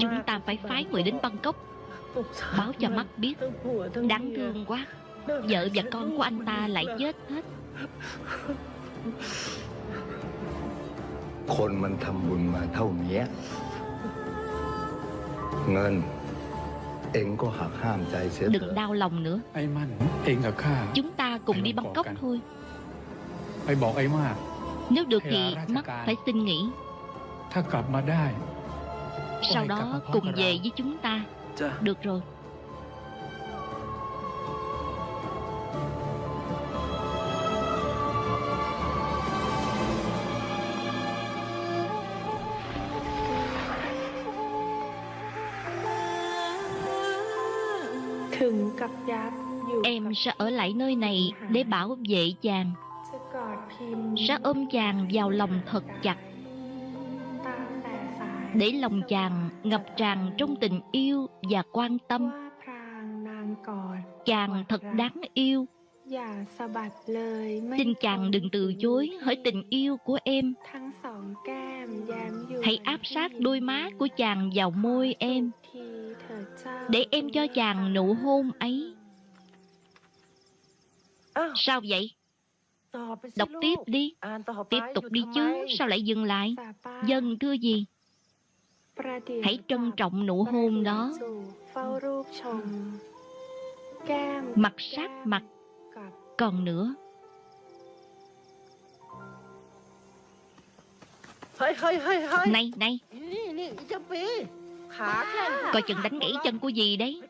Chúng ta phải phái người đến Bangkok Báo cho mắt biết Đáng thương quá Vợ và con của anh ta lại chết hết คนมันทำบุญมาเท่าเนี้ยเงิน เองก็หักห้ามใจเสียเถ Đừng อะ đau lòng nữa ไอ้มั่น เองกับข้า Chúng ta cùng đi Bangkok thôi ไปบอกไอ้มาก Nếu được thì Hay là ra mắt chợ phải xin nghỉ Sau đó cùng về với chúng ta. Được rồi. Em sẽ ở lại nơi này để bảo vệ chàng. Sẽ ôm chàng vào lòng thật chặt để lòng chàng ngập tràn trong tình yêu và quan tâm. Chàng thật đáng yêu. Xin chàng đừng từ chối hỡi tình yêu của em. Hãy áp sát đôi má của chàng vào môi em. Để em cho chàng nụ hôn ấy. Sao vậy? Đọc tiếp đi. Tiếp tục đi chứ, sao lại dừng lại? Dân thưa gì? Hãy trân trọng nụ hôn đó. Mặt sát mặt. Còn nữa. Này, này. Coi chừng đánh gãy chân của dì đấy.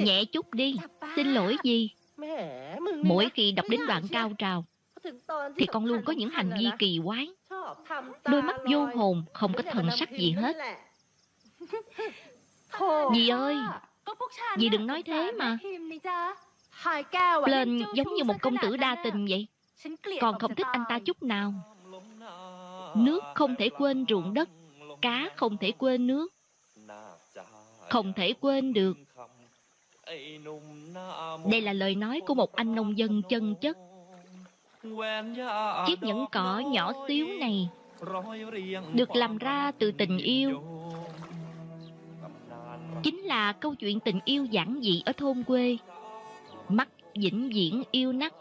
Nhẹ chút đi. Xin lỗi dì Mỗi khi đọc đến đoạn cao trào Thì con luôn có những hành vi kỳ quái. Đôi mắt vô hồn Không có thần sắc gì hết. Dì ơi Dì đừng nói thế mà. Lên giống như một công tử đa tình vậy. Còn không thích anh ta chút nào. Nước không thể quên ruộng đất Cá không thể quên nước. Không thể quên được. Đây là lời nói của một anh nông dân chân chất. Chiếc nhẫn cỏ nhỏ xíu này Được làm ra từ tình yêu chính là câu chuyện tình yêu giản dị ở thôn quê. Mắt vĩnh viễn yêu nắc.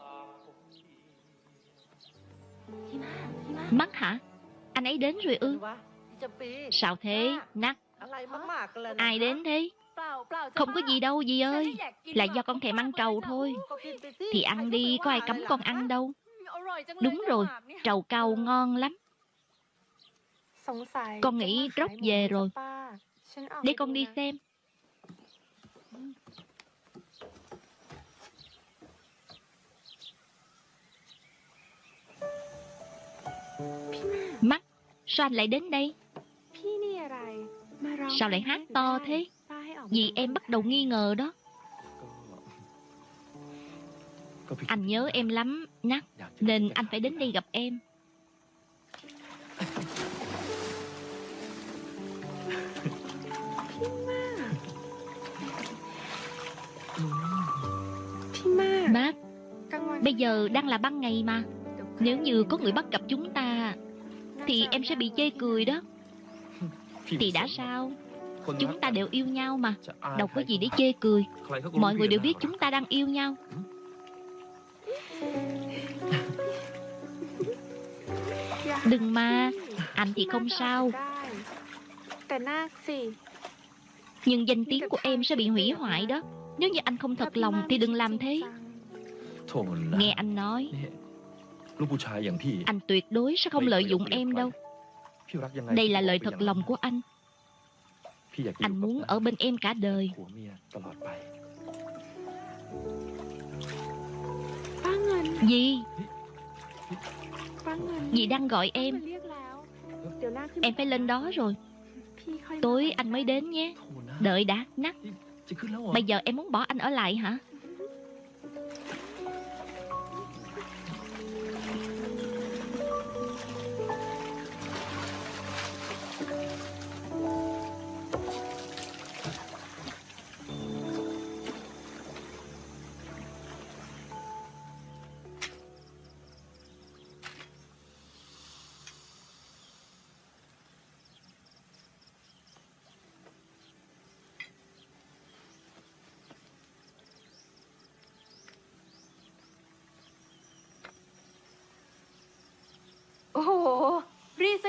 Mắt hả? Anh ấy đến rồi ư? Sao thế? Nắc. Ai đến thế? Không có gì đâu, dì ơi. Là do con thèm ăn trầu thôi. Thì ăn đi, có ai cấm con ăn đâu. Đúng rồi, Trầu cao ngon lắm. Con nghĩ róc về rồi. Để con đi xem. Mắt, sao anh lại đến đây? Sao lại hát to thế? Vì em bắt đầu nghi ngờ đó. Anh nhớ em lắm, Nắc, nên anh phải đến đây gặp em. Bây giờ đang là ban ngày mà. Nếu như có người bắt gặp chúng ta, Thì em sẽ bị chê cười đó. Thì đã sao? Chúng ta đều yêu nhau mà. Đâu có gì để chê cười. Mọi người đều biết chúng ta đang yêu nhau. Đừng mà. Anh thì không sao. Nhưng danh tiếng của em sẽ bị hủy hoại đó. Nếu như anh không thật lòng thì đừng làm thế. Nghe anh nói. Anh tuyệt đối sẽ không lợi dụng em đâu. Đây là lời thật lòng của anh. Anh muốn ở bên em cả đời. Gì? Dì đang gọi em. Em phải lên đó rồi. Tối anh mới đến nhé. Đợi đã, nắc. Bây giờ em muốn bỏ anh ở lại hả?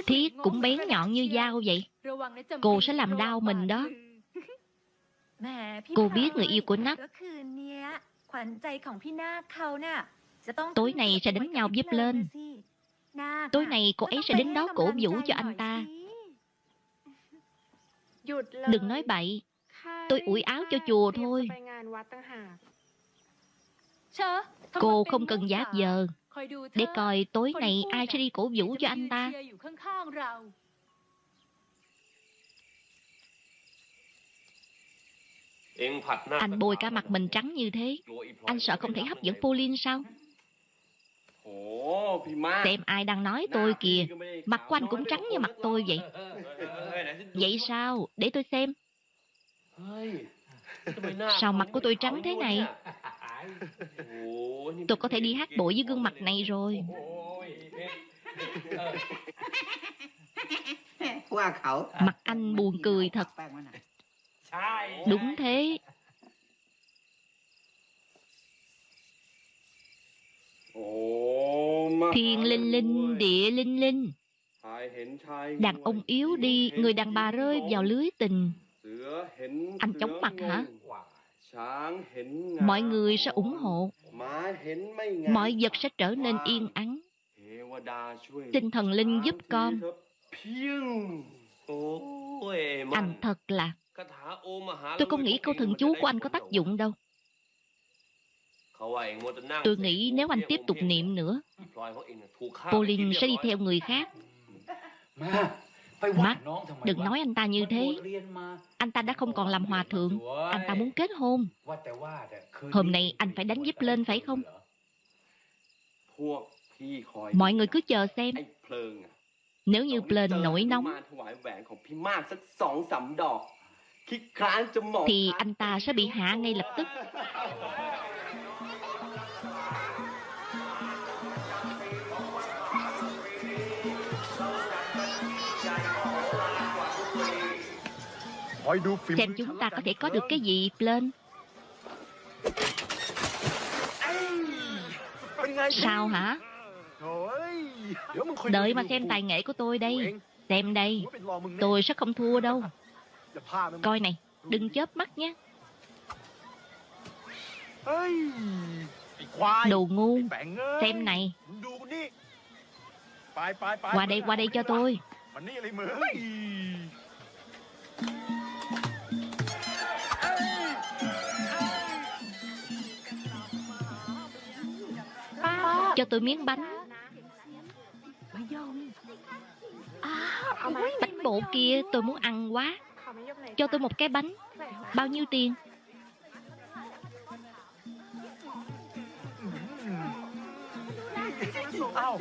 Thiết cũng bén nhọn như dao vậy. Cô sẽ làm đau mình đó. Cô biết người yêu của Nắc. Tối nay sẽ đánh nhau giúp lên. Tối nay cô ấy sẽ đến đó cổ vũ cho anh ta. Đừng nói bậy. Tôi ủi áo cho chùa thôi. Cô không cần giáp giờ để coi tối nay ai sẽ đi cổ vũ cho anh ta? Anh bôi cả mặt mình trắng như thế. Anh sợ không thể hấp dẫn Pauline sao? Xem ai đang nói tôi kìa. Mặt của anh cũng trắng như mặt tôi vậy. Vậy sao? Để tôi xem. Sao mặt của tôi trắng thế này? Tôi có thể đi hát bội với gương mặt này rồi. Mặt anh buồn cười thật. Đúng thế. Thiên linh linh, địa linh linh. Đàn ông yếu đi, người đàn bà rơi vào lưới tình. Anh chống mặt hả? mọi người sẽ ủng hộ. Mọi vật sẽ trở nên yên ắng. Tinh thần linh giúp con. anh thật là. Tôi không nghĩ câu thần chú của anh có tác dụng đâu? Tôi nghĩ nếu anh tiếp tục niệm nữa. Pauline sẽ đi theo người khác. Mắt, đừng nói anh ta như thế. Anh ta đã không còn làm hòa thượng. Anh ta muốn kết hôn. Hôm nay anh phải đánh giúp lên phải không? Mọi người cứ chờ xem. Nếu như Plên nổi nóng, thì anh ta sẽ bị hạ ngay lập tức. Xem chúng ta có thể có được cái gì, lên Sao hả? Đợi mà xem tài nghệ của tôi đây. Xem đây. Tôi sẽ không thua đâu. Coi này Đừng chớp mắt nhé. Đồ ngu. Xem này. Qua đây qua đây cho tôi. Cho tôi miếng bánh. À, bánh bộ kia tôi muốn ăn quá. Cho tôi một cái bánh. Bao nhiêu tiền?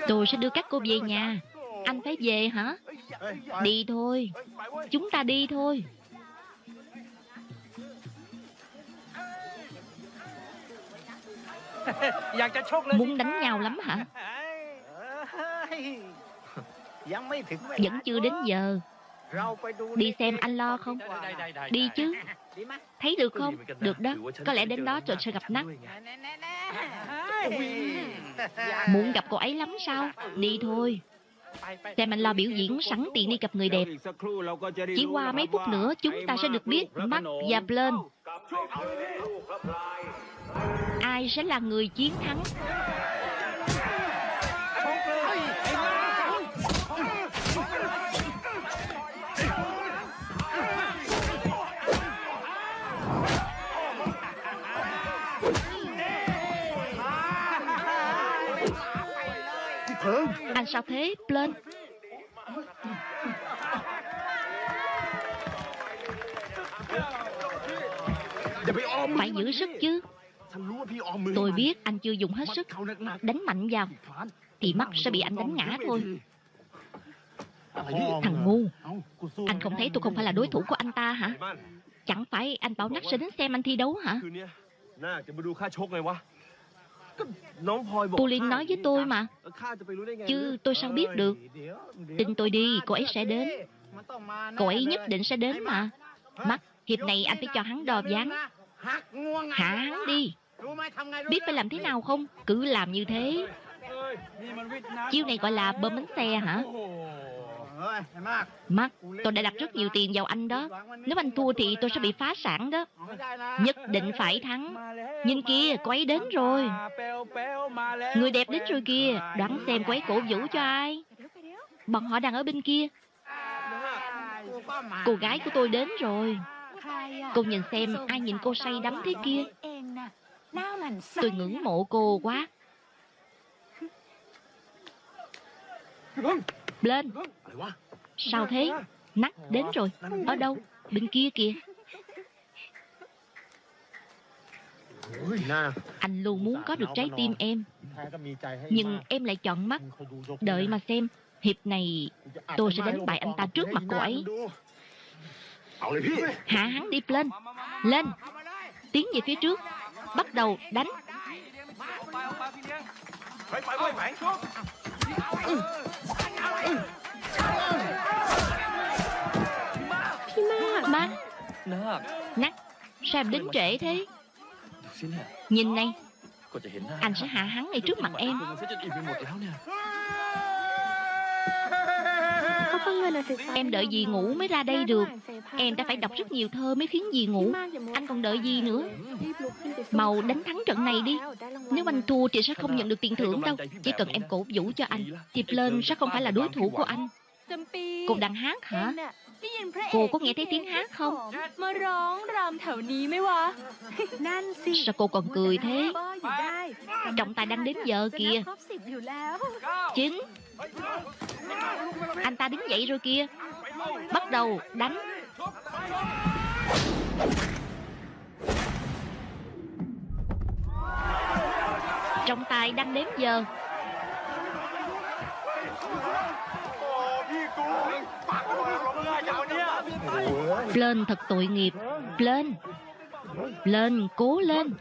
Tôi sẽ đưa các cô về nhà. Anh phải về hả? Đi thôi. Chúng ta đi thôi. Muốn đánh nhau lắm hả? Vẫn chưa đến giờ. Đi xem anh lo không? Đi chứ. Thấy được không? Được đó. Có lẽ đến đó rồi sẽ gặp nắng Muốn gặp cô ấy lắm sao? Đi thôi. Xem anh lo biểu diễn sẵn tiện đi gặp người đẹp. Chỉ qua mấy phút nữa chúng ta sẽ được biết mắt và Blaine ai sẽ là người chiến thắng. Anh sao thế, Blin? phải giữ sức chứ. Tôi biết anh chưa dùng hết sức. Đánh mạnh vào. Thì mắt sẽ bị anh đánh ngã thôi. Thằng ngu. Anh không thấy tôi không phải là đối thủ của anh ta hả? Chẳng phải anh bảo nắc sẽ đến xem anh thi đấu hả? Cô Liên nói với tôi mà. Chứ tôi sao biết được? Tin tôi đi cô ấy sẽ đến. Cô ấy nhất định sẽ đến mà. Mắt hiệp này anh phải cho hắn đo dáng. Hạ hắn đi. Biết phải làm thế nào không? Cứ làm như thế. Chiêu này gọi là bơm bánh xe hả? Mark, tôi đã đặt rất nhiều tiền vào anh đó. Nếu anh thua thì tôi sẽ bị phá sản đó. Nhất định phải thắng. Nhìn kia, cô ấy đến rồi. Người đẹp đến rồi kia Đoán xem cô ấy cổ vũ cho ai. Bọn họ đang ở bên kia. Cô gái của tôi đến rồi. Cô nhìn xem ai nhìn cô say đắm thế kia. Tôi ngưỡng mộ cô quá. Lên. Sao thế? Nắng đến rồi. Ở đâu? Bên kia kìa. Anh luôn muốn có được trái tim em. Nhưng em lại chọn mắt. Đợi mà xem. Hiệp này tôi sẽ đánh bại anh ta trước mặt cô ấy. Hạ hắn đi lên. Lên. Tiến về phía trước bắt đầu đánh ừ. Ừ. Pima ba Nắc Sao em đến trễ thế Nhìn này, Anh sẽ hạ hắn ngay trước mặt em Em đợi gì ngủ mới ra đây được. Em đã phải đọc rất nhiều thơ mới khiến gì ngủ. Anh còn đợi gì nữa? Màu đánh thắng trận này đi. Nếu anh thua thì sẽ không nhận được tiền thưởng đâu. Chỉ cần em cổ vũ cho anh. Tiệp lên sẽ không phải là đối thủ của anh. Cô đang hát hả? Cô có nghe thấy tiếng hát không? Sao cô còn cười thế? Trọng tài đang đến giờ kìa. Chính. Anh ta đứng dậy rồi kìa. Bắt đầu đánh. Trong tay đang đếm giờ. Lên thật tội nghiệp. Lên. Lên, cố lên.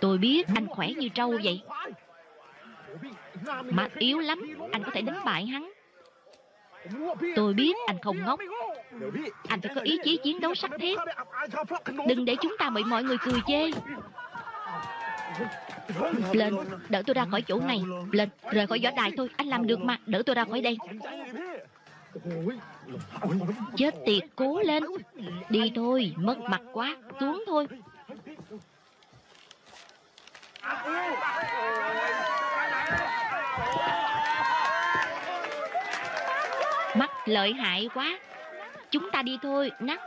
Tôi biết anh khỏe như trâu vậy. Mà yếu lắm Anh có thể đánh bại hắn. Tôi biết anh không ngốc. Anh phải có ý chí chiến đấu sắc thép Đừng để chúng ta bị mọi người cười chê. Lên, đỡ tôi ra khỏi chỗ này. Lên, rời khỏi võ đài thôi. Anh làm được mà, đỡ tôi ra khỏi đây. Chết tiệt, cố lên. Đi thôi, mất mặt quá. Xuống thôi. Thank you. Lợi hại quá. Chúng ta đi thôi Nắc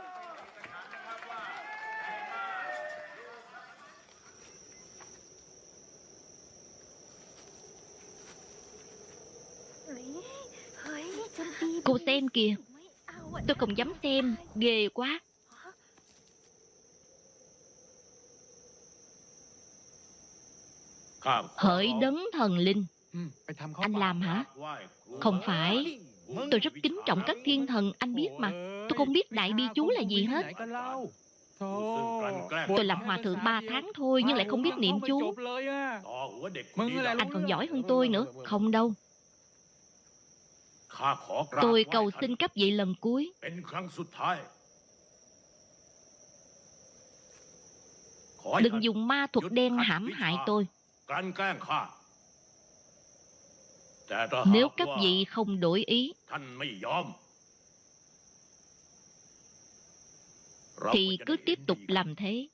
Cô xem kìa. Tôi không dám xem Ghê quá. Hỡi đấng thần linh. Anh làm hả? Không phải. Tôi rất kính trọng các thiên thần Anh biết mà. Tôi không biết đại bi chú là gì hết. Tôi làm hòa thượng 3 tháng thôi Nhưng lại không biết niệm chú. Anh còn giỏi hơn tôi nữa. Không đâu. Tôi cầu xin cấp vị lần cuối. Đừng dùng ma thuật đen hãm hại tôi. Nếu các vị không đổi ý Thì cứ tiếp tục làm thế.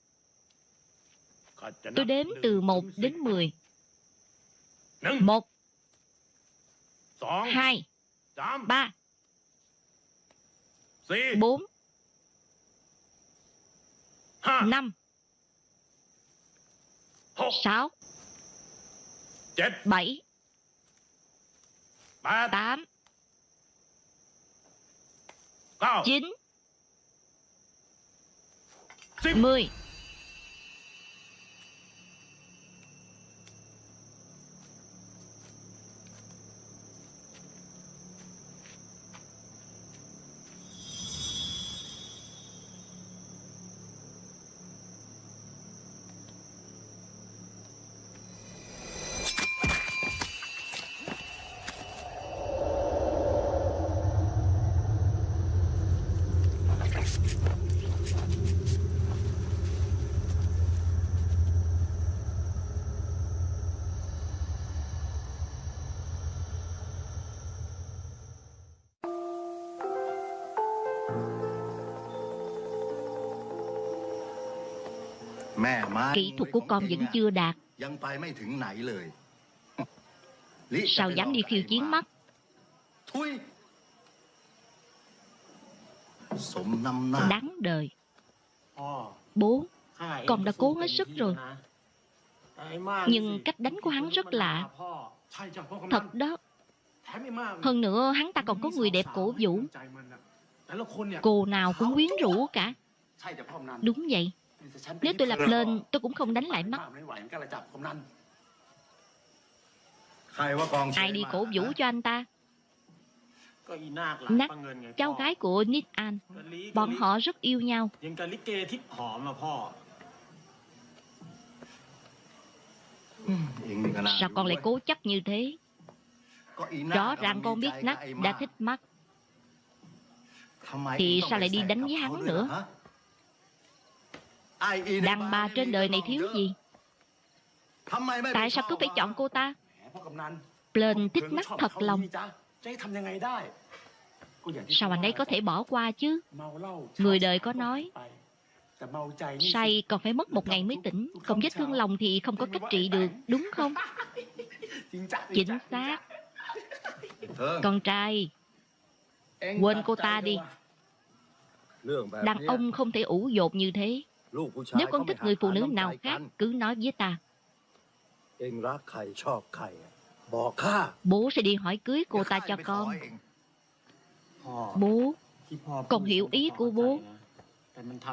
Tôi đếm từ 1 đến 10 1 2 3 4 5 6 7 tám. Chín. Mười. Kỹ thuật của con vẫn chưa đạt. Sao dám đi khiêu chiến mắt? Đáng đời. Bố Con đã cố hết sức rồi. Nhưng cách đánh của hắn rất lạ. Thật đó. Hơn nữa hắn ta còn có người đẹp cổ vũ. Cô nào cũng quyến rũ cả. Đúng vậy. Nếu tôi lập lên, tôi cũng không đánh lại mắt. Ai đi cổ vũ cho anh ta? Nắc, cháu gái của Nít An. Bọn họ rất yêu nhau. Sao con lại cố chấp như thế? Rõ ràng con biết Nắc đã thích mắt. Thì sao lại đi đánh với hắn nữa? Đàn bà trên đời này thiếu gì? Tại sao cứ phải chọn cô ta? Plain thích mắt thật lòng. Sao anh ấy có thể bỏ qua chứ? Người đời có nói Say còn phải mất một ngày mới tỉnh. Còn vết thương lòng thì không có cách trị được Đúng không? Chính xác Con trai Quên cô ta đi. Đàn ông không thể ủ dột như thế. Nếu con thích người phụ nữ nào khác, cứ nói với ta. Bố sẽ đi hỏi cưới cô ta cho con. Bố, con hiểu ý của bố.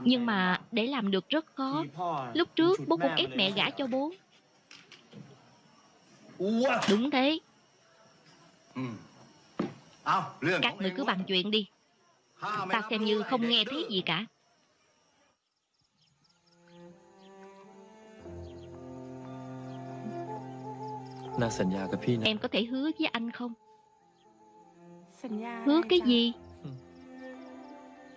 Nhưng mà để làm được rất khó. Lúc trước bố cũng ép mẹ gả cho bố. Đúng thế. Các người cứ bàn chuyện đi. Ta xem như không nghe thấy gì cả. น่าสัญญากับพี่นะ Em có thể hứa với anh không สัญญา Hứa อะไร cái จ๊ะ gì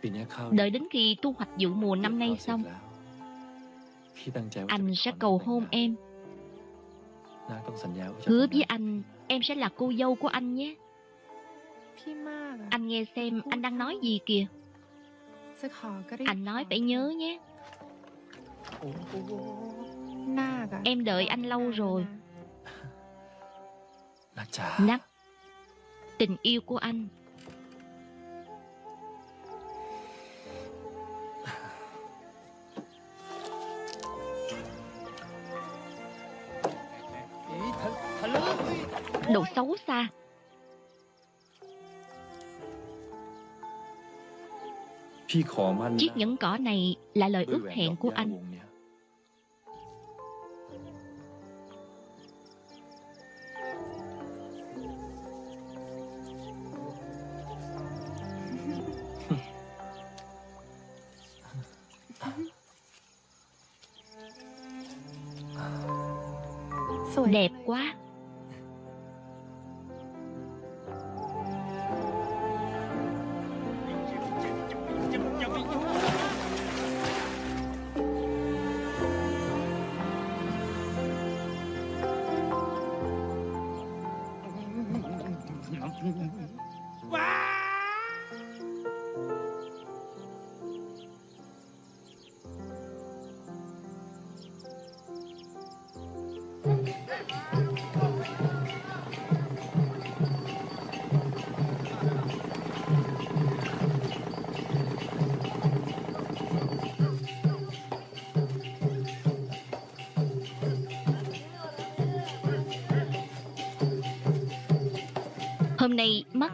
ปีนี้ข้าว Đợi đến khi thu hoạch vụ mùa năm nay เก็บข้าวเสร็จ xong แล้วพี่ตั้งใจว่าจะ Anh ไป sẽ ขอ cầu น้องแต่ง hôn งาน em น้าต้องสัญญาว่าจะ Hứa ทำ với ได้ anh Em sẽ là cô dâu của anh nhé พี่มากอะ Anh nghe xem anh đang nói gì kìa จะขอก็รีบ Anh nói ขอ phải nhớ nhé โอ้โหนาคอะ Em đợi anh lâu rồi นะจ๊ะ Nắc. Tình yêu của anh. Đồ xấu xa. Chiếc nhẫn cỏ này là lời ước hẹn của anh.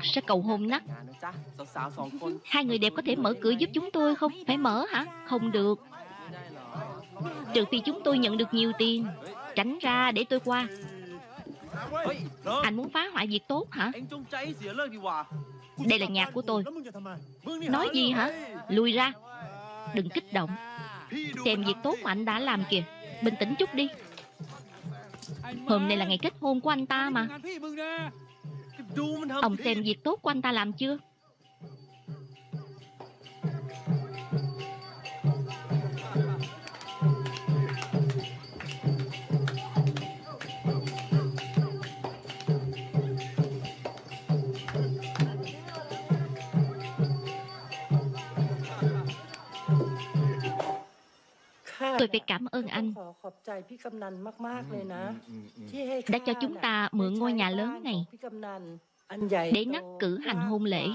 sẽ cầu hôn nát. Hai người đẹp có thể mở cửa giúp chúng tôi không? Phải mở hả? Không được Trừ phi chúng tôi nhận được nhiều tiền Tránh ra để tôi qua Anh muốn phá hoại việc tốt hả? Đây là nhà của tôi Nói gì hả? Lùi ra Đừng kích động Xem việc tốt mà anh đã làm kìa Bình tĩnh chút đi Hôm nay là ngày kết hôn của anh ta mà Ông xem việc tốt của anh ta làm chưa tôi phải cảm ơn anh ừ, ừ, ừ, đã cho chúng ta mượn ngôi nhà lớn này để nắc cử hành hôn lễ.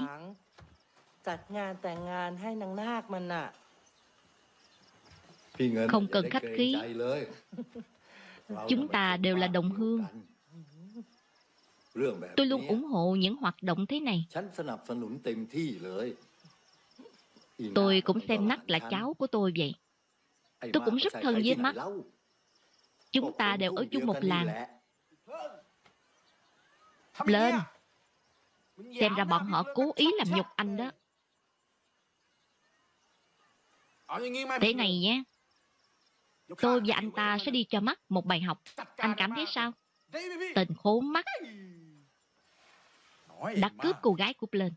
Không cần khách khí. Chúng ta đều là đồng hương. Tôi luôn ủng hộ những hoạt động thế này. Tôi cũng xem nắc là cháu của tôi vậy. Tôi cũng rất thân với mắt. Chúng ta đều ở chung một làng. Lên. Xem ra bọn họ cố ý làm nhục anh đó. Thế này nhé. Tôi và anh ta sẽ đi cho mắt một bài học. Anh cảm thấy sao? Tình khốn mắt Đã cướp cô gái của Plên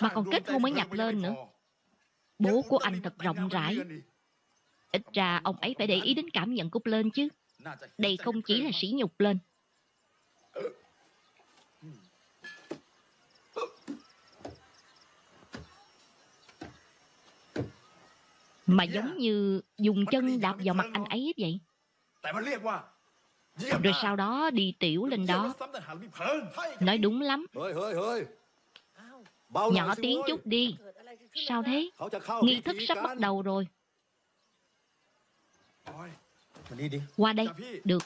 Mà còn kết hôn mới nhập lên nữa. Bố của anh thật rộng rãi. Ít ra ông ấy phải để ý đến cảm nhận của Blaine chứ. Đây không chỉ là sỉ nhục Blaine. Mà giống như dùng chân đạp vào mặt anh ấy vậy. Rồi sau đó đi tiểu lên đó. Nói đúng lắm. Nhỏ tiếng chút đi. Sao thế? Nghi thức sắp bắt đầu rồi. Qua đây Được.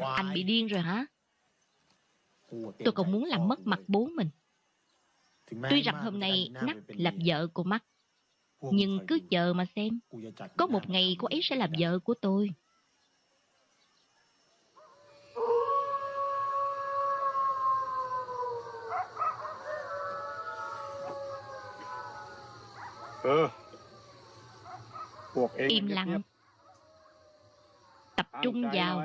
Anh bị điên rồi hả? Tôi còn muốn làm mất mặt bố mình. Tuy rằng hôm nay Nắc làm vợ của Mắt Nhưng cứ chờ mà xem. Có một ngày cô ấy sẽ làm vợ của tôi. Ừ im lặng. tập trung vào.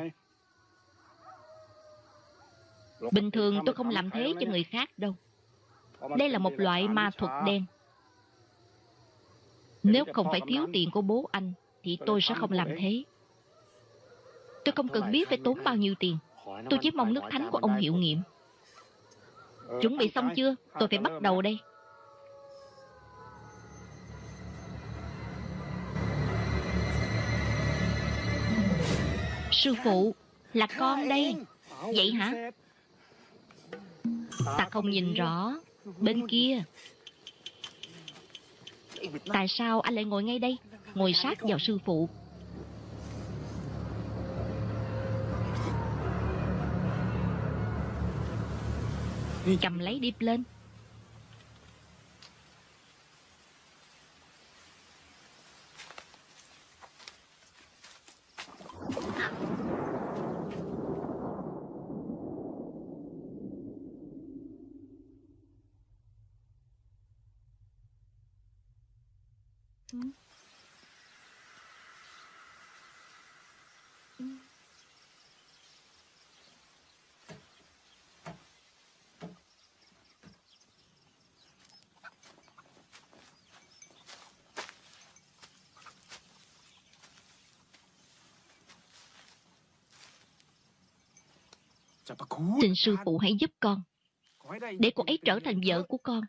bình thường tôi không làm thế cho người? khác đâu. Đây là một loại ma thuật đen. Nếu không phải thiếu tiền của bố anh thì tôi sẽ không làm thế. Tôi không cần biết phải tốn bao nhiêu tiền. tôi chỉ mong nước thánh của ông hiệu nghiệm. Chuẩn bị xong chưa? Tôi phải bắt đầu đây. Sư phụ, là con đây. Vậy hả? Ta không nhìn rõ. Bên kia. Tại sao anh lại ngồi ngay đây? Ngồi sát vào sư phụ. Cầm lấy điệp lên. Xin sư phụ hãy giúp con. Để cô ấy trở thành vợ của con.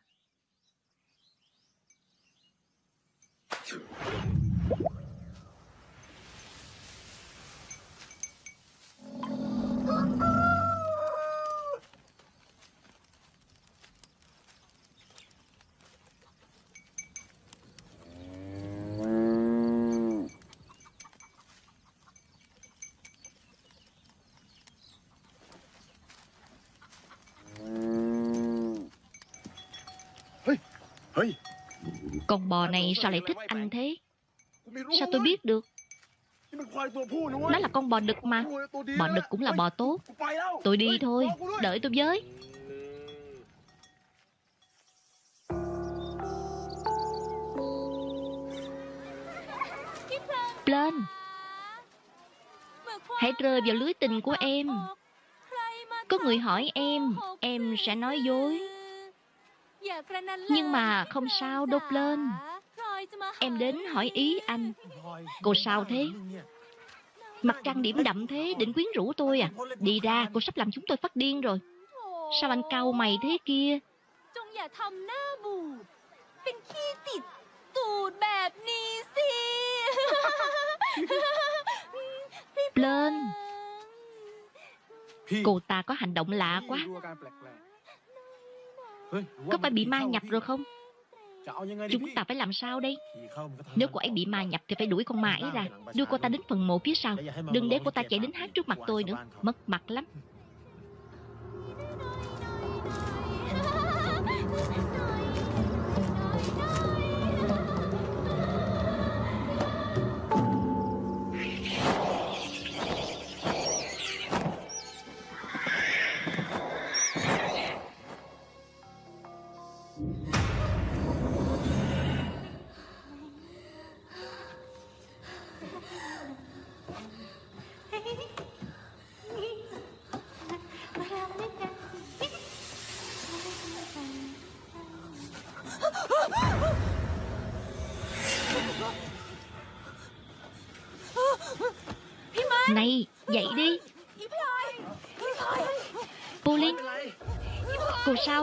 Con bò này sao lại thích anh thế? Sao tôi biết được? Nó là con bò đực mà. Bò đực cũng là bò tốt. Tôi đi thôi. Đợi tôi với. Lên. Hãy rơi vào lưới tình của em. Có người hỏi em Em sẽ nói dối. Nhưng mà không sao đốt lên. Em đến hỏi ý anh. Cô sao thế? Mặt trăng điểm đậm thế Định quyến rũ tôi à? Đi ra cô sắp làm chúng tôi phát điên rồi. Sao anh cau mày thế kia? Lên. Cô ta có hành động lạ quá. Có phải bị ma nhập rồi không? Chúng ta phải làm sao đây? Nếu cô ấy bị ma nhập thì phải đuổi con ma ấy ra Đưa cô ta đến phần mộ phía sau. Đừng để cô ta chạy đến hát trước mặt tôi nữa. Mất mặt lắm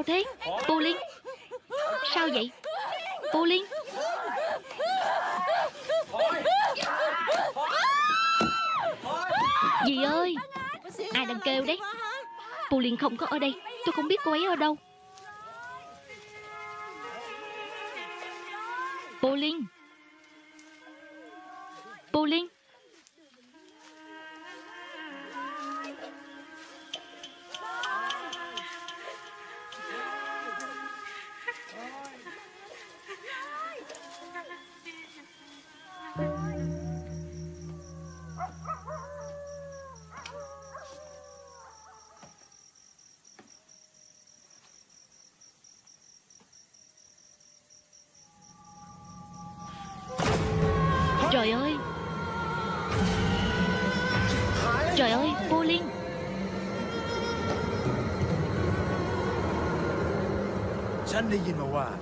sao thế? Cô Liên. Sao vậy? Cô Liên. Dì ơi, Ai đang kêu đấy? Cô Liên không có ở đây. Tôi không biết cô ấy ở đâu. Cô Liên.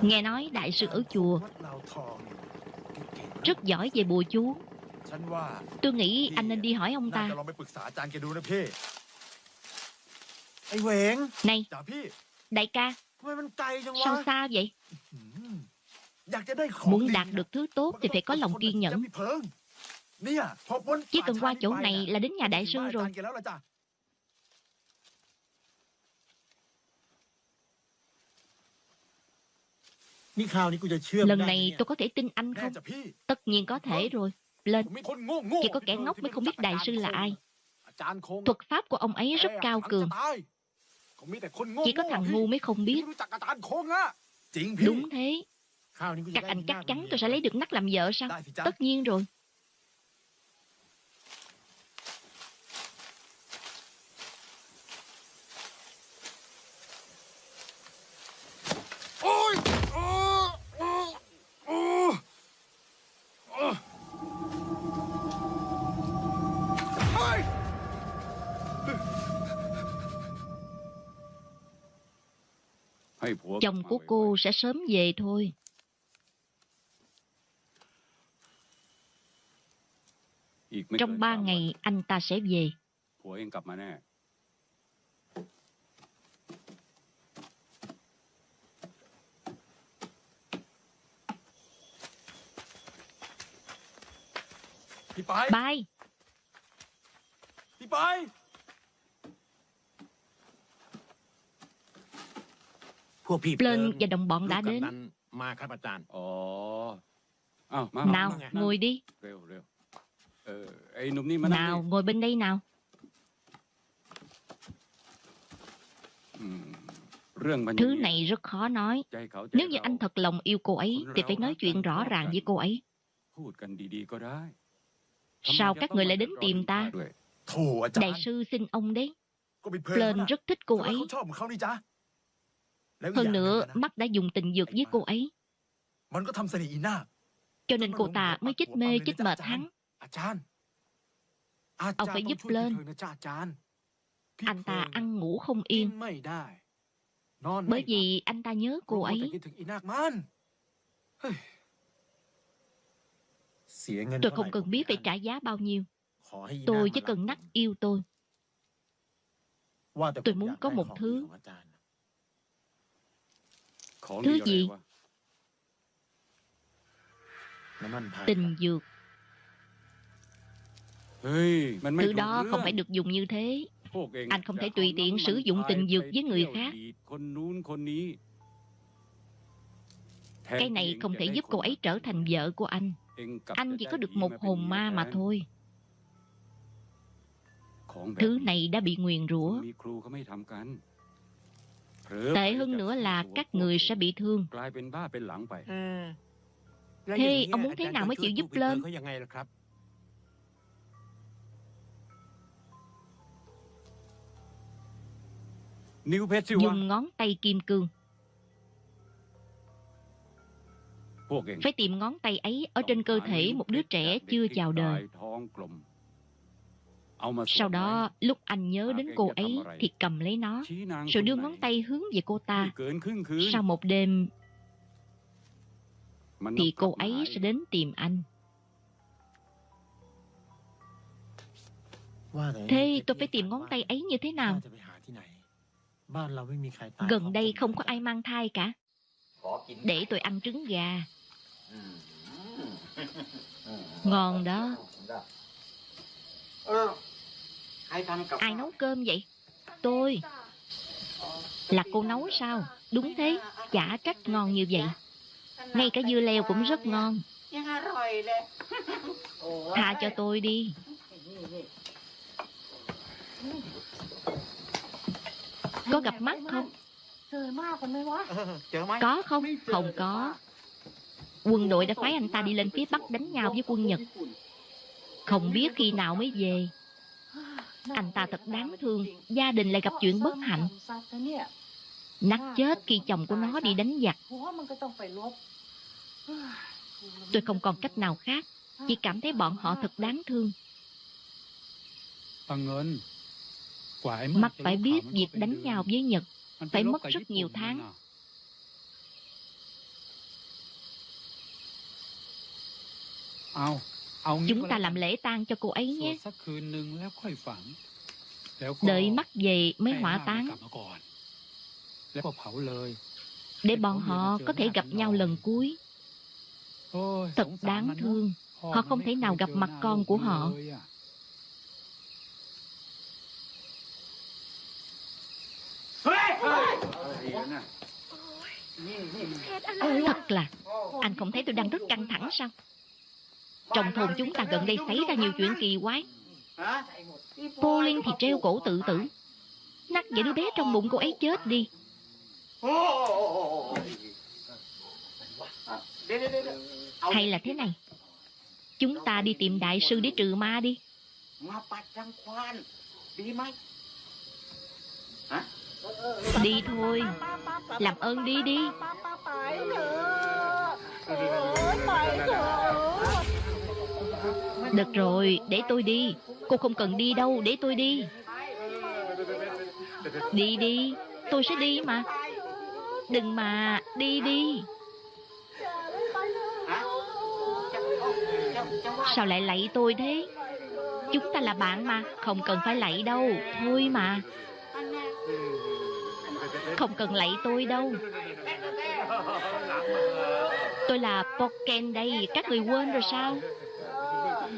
Nghe nói đại sư ở chùa Rất giỏi về bùa chú. Tôi nghĩ anh nên đi hỏi ông ta. Này, Đại ca, Sao xa vậy? Muốn đạt được thứ tốt thì phải có lòng kiên nhẫn. Chỉ cần qua chỗ này là đến nhà đại sư rồi. Lần này tôi có thể tin anh không? Tất nhiên có thể rồi. Lên. Chỉ có kẻ ngốc mới không biết đại sư là ai. Thuật pháp của ông ấy rất cao cường. Chỉ có thằng ngu mới không biết. Đúng thế. Các anh chắc chắn tôi sẽ lấy được nắc làm vợ sao? Tất nhiên rồi. chồng của cô sẽ sớm về thôi trong ba ngày anh ta sẽ về Bye. Bye. Plơn và đồng bọn đã đến. Nào, ngồi đi. Nào, ngồi bên đây nào. Thứ này rất khó nói. Nếu như anh thật lòng yêu cô ấy, thì phải nói chuyện rõ ràng với cô ấy. Sao các người lại đến tìm ta? Đại sư xin ông đấy. Plên rất thích cô ấy. Hơn nữa, mắt đã dùng tình dược với cô ấy. Cho nên cô ta mới chích mê, chích mệt hắn. Ông phải giúp lên. Anh ta ăn ngủ không yên. Bởi vì anh ta nhớ cô ấy. Tôi không cần biết phải trả giá bao nhiêu. Tôi chỉ cần nắc yêu tôi. Tôi muốn có một thứ Thứ gì? Tình dược. Thứ đó không phải được dùng như thế. Anh không thể tùy tiện sử dụng tình dược với người khác. Cái này không thể giúp cô ấy trở thành vợ của anh. Anh chỉ có được một hồn ma mà thôi. Thứ này. đã bị nguyền rủa. Tệ hơn nữa là các người sẽ bị thương. Thế ông muốn thế nào mới chịu giúp lên? Dùng ngón tay kim cương. Phải tìm ngón tay ấy ở trên cơ thể một đứa trẻ chưa chào đời. Sau đó, lúc anh nhớ đến cô ấy thì cầm lấy nó, rồi đưa ngón tay hướng về cô ta. Sau một đêm, thì cô ấy sẽ đến tìm anh. Thế tôi phải tìm ngón tay ấy như thế nào? Gần đây không có ai mang thai cả. Để tôi ăn trứng gà. Ngon đó. Ai nấu cơm vậy? Tôi Là cô nấu sao? Đúng thế, chả trách ngon như vậy Ngay cả dưa leo cũng rất ngon Tha cho tôi đi Có gặp mắt không? Có không? Không có Quân đội đã phái anh ta đi lên phía Bắc đánh nhau với quân Nhật Không biết khi nào mới về anh ta thật đáng thương Gia đình lại gặp chuyện bất hạnh. Nắc chết khi chồng của nó đi đánh giặc. Tôi không còn cách nào khác Chỉ cảm thấy bọn họ thật đáng thương. Mặt phải biết việc đánh nhau với Nhật Phải mất rất nhiều tháng. Ao. Chúng ta làm lễ tang cho cô ấy nhé. Đợi mắt về mới hỏa táng. Để bọn họ có thể gặp nhau lần cuối. Thật đáng thương. Họ không thể nào gặp mặt con của họ. Thật là Anh không thấy tôi đang rất căng thẳng sao trong thôn chúng ta gần đây xảy ra nhiều chuyện kỳ quái. Cô Liên thì treo cổ tự tử. Nắc vậy đứa bé trong bụng cô ấy chết đi. Hay là thế này. Chúng ta đi tìm đại sư để trừ ma đi. Đi thôi. Làm ơn đi đi. Mày rồi được rồi, để tôi đi. Cô không cần đi đâu, để tôi đi. Đi đi, tôi sẽ đi mà. Đừng mà, đi đi. Sao lại lạy tôi thế? Chúng ta là bạn mà Không cần phải lạy đâu. Thôi mà. Không cần lạy tôi đâu. Tôi là Poken đây Các người quên rồi sao?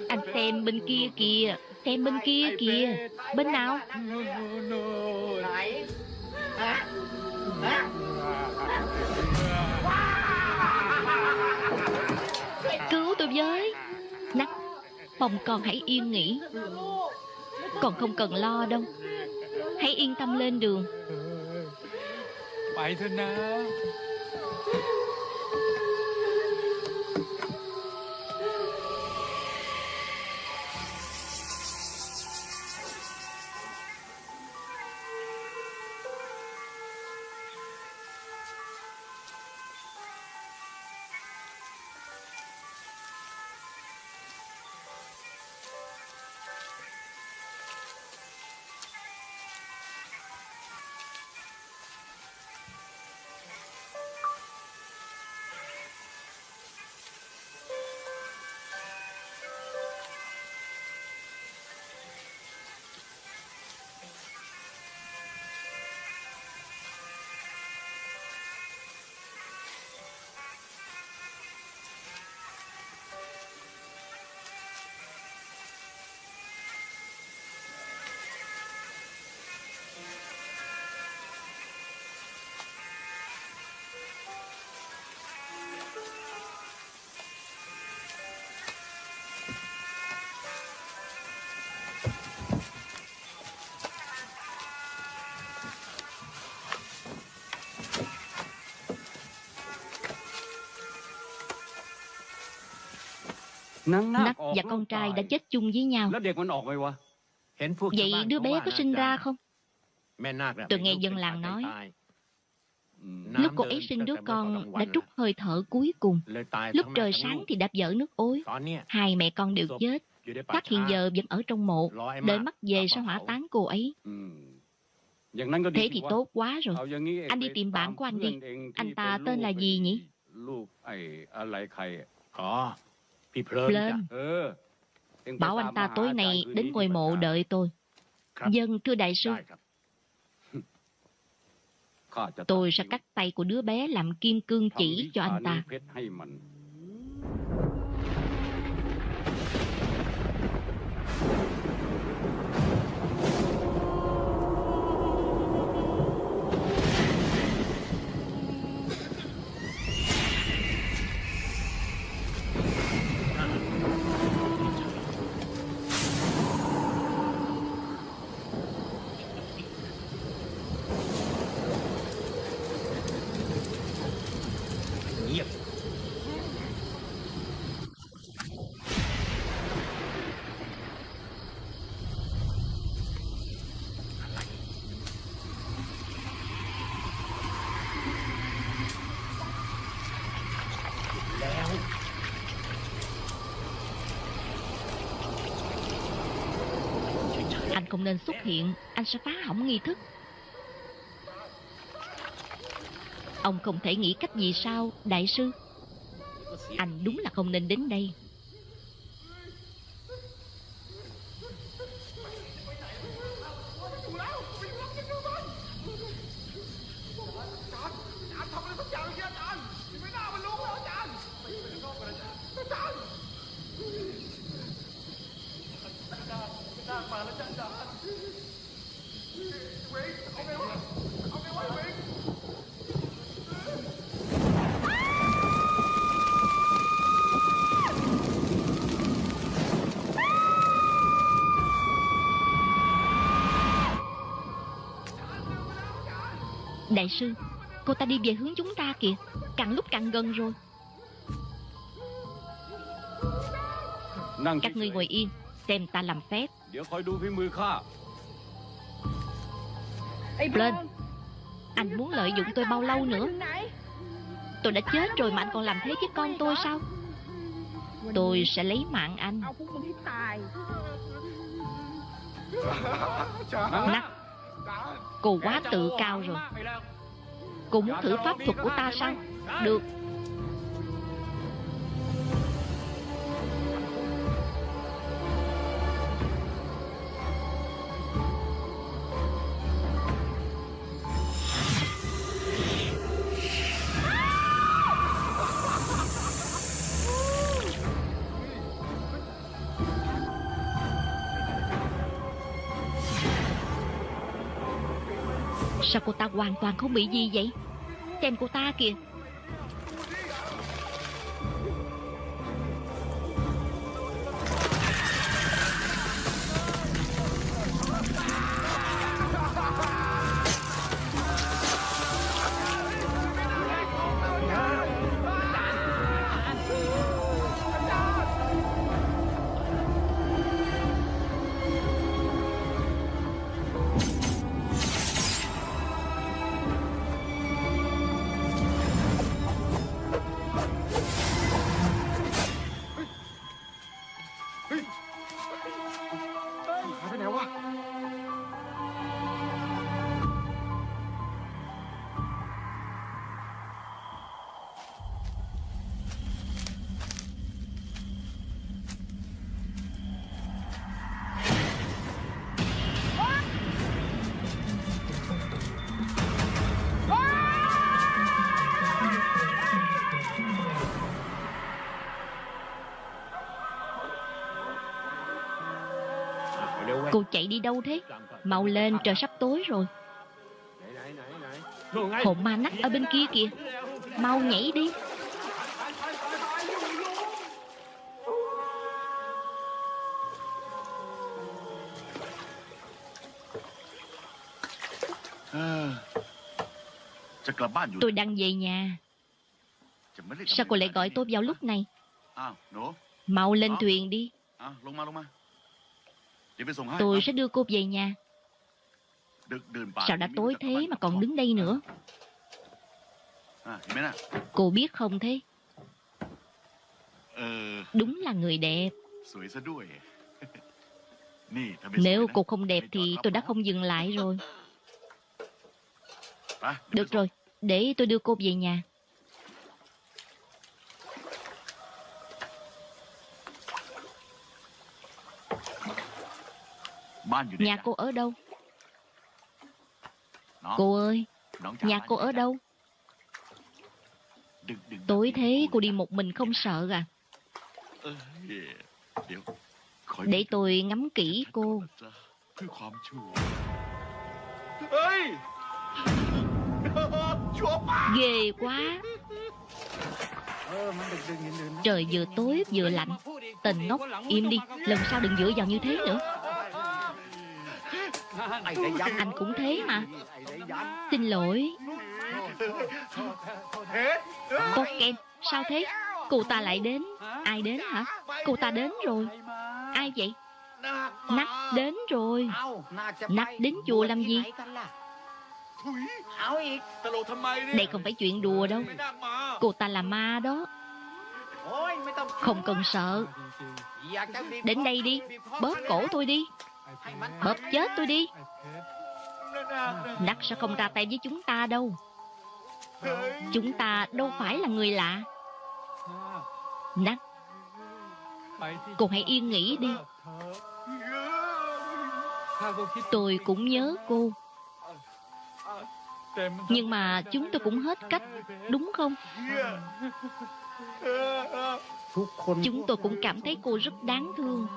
Anh xem bên kia kìa, Xem bên kia kìa. Bên nào? Cứu tôi với. Nắc Mong con hãy yên nghỉ. Còn không cần lo đâu. Hãy yên tâm lên đường. Bye thân nào? Nắc và con trai đã chết chung với nhau. Vậy đứa bé có sinh ra không? Tôi nghe dân làng nói Lúc cô ấy sinh đứa con đã trút hơi thở cuối cùng. Lúc trời sáng thì đạp dở nước ối. Hai mẹ con đều chết. Các hiện giờ vẫn ở trong mộ Đợi mắt về sẽ hỏa táng cô ấy. Thế thì tốt quá rồi. Anh đi tìm bạn của anh đi. Anh ta tên là gì nhỉ? Lên Bảo anh ta tối nay đến ngôi mộ đợi tôi. Dân thưa đại sư. Tôi sẽ cắt tay của đứa bé làm kim cương chỉ cho anh ta. Không nên xuất hiện. Anh sẽ phá hỏng nghi thức. Ông không thể nghĩ cách gì sao, Đại sư? Anh đúng là không nên đến đây. đại sư. Cô ta đi về hướng chúng ta kìa. Càng lúc càng gần rồi. Các ngươi ngồi yên Xem ta làm phép. Lên. Anh muốn lợi dụng tôi bao lâu nữa? Tôi đã chết rồi mà anh còn làm thế với con tôi sao? Tôi sẽ lấy mạng anh. Nắc Cô quá tự cao rồi cũng muốn thử pháp thuật của ta sao? Được. Sao cô ta hoàn toàn không bị gì vậy? Xem của ta kìa. đâu thế? Mau lên, trời sắp tối rồi. Hồn ma nắc ở bên kia kìa. Mau nhảy đi. Tôi đang về nhà. Sao cô lại gọi tôi vào lúc này? Mau lên thuyền đi. Tôi sẽ đưa cô về nhà. Sao đã tối thế mà còn đứng đây nữa? Cô biết không thế? Đúng là người đẹp. Nếu cô không đẹp thì tôi đã không dừng lại rồi. Được rồi, để tôi đưa cô về nhà. Nhà cô ở đâu? Cô ơi Nhà cô ở đâu? Tối thế cô đi một mình không sợ à? Để tôi ngắm kỹ cô. Ghê quá. Trời vừa tối vừa lạnh. Tình ngốc im đi. Lần sau đừng dựa vào như thế nữa. Anh cũng thế mà. Xin lỗi. Cô Sao thế? Cô ta lại đến. Ai đến hả? Cô ta đến rồi. Ai vậy? Nắc đến rồi. Nắc đến chùa làm gì? Đây không phải chuyện đùa đâu. Cô ta là ma đó. Không cần sợ. Đến đây đi. Bóp cổ tôi đi. Bóp chết tôi đi. Nắc sẽ không ra tay với chúng ta đâu. Chúng ta đâu phải là người lạ. Nắc, Cô hãy yên nghỉ đi. Tôi cũng nhớ cô. Nhưng mà chúng tôi cũng hết cách, Đúng không? Chúng tôi cũng cảm thấy cô rất đáng thương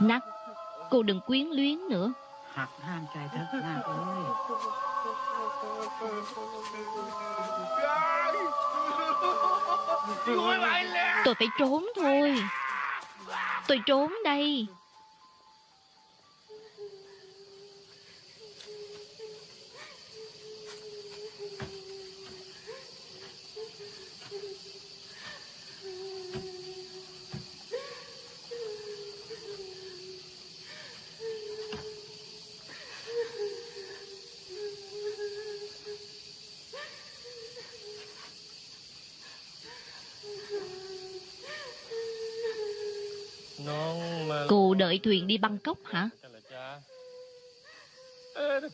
nát, cô đừng quyến luyến nữa. Tôi phải trốn thôi. Tôi trốn đây. đợi thuyền đi Bangkok hả?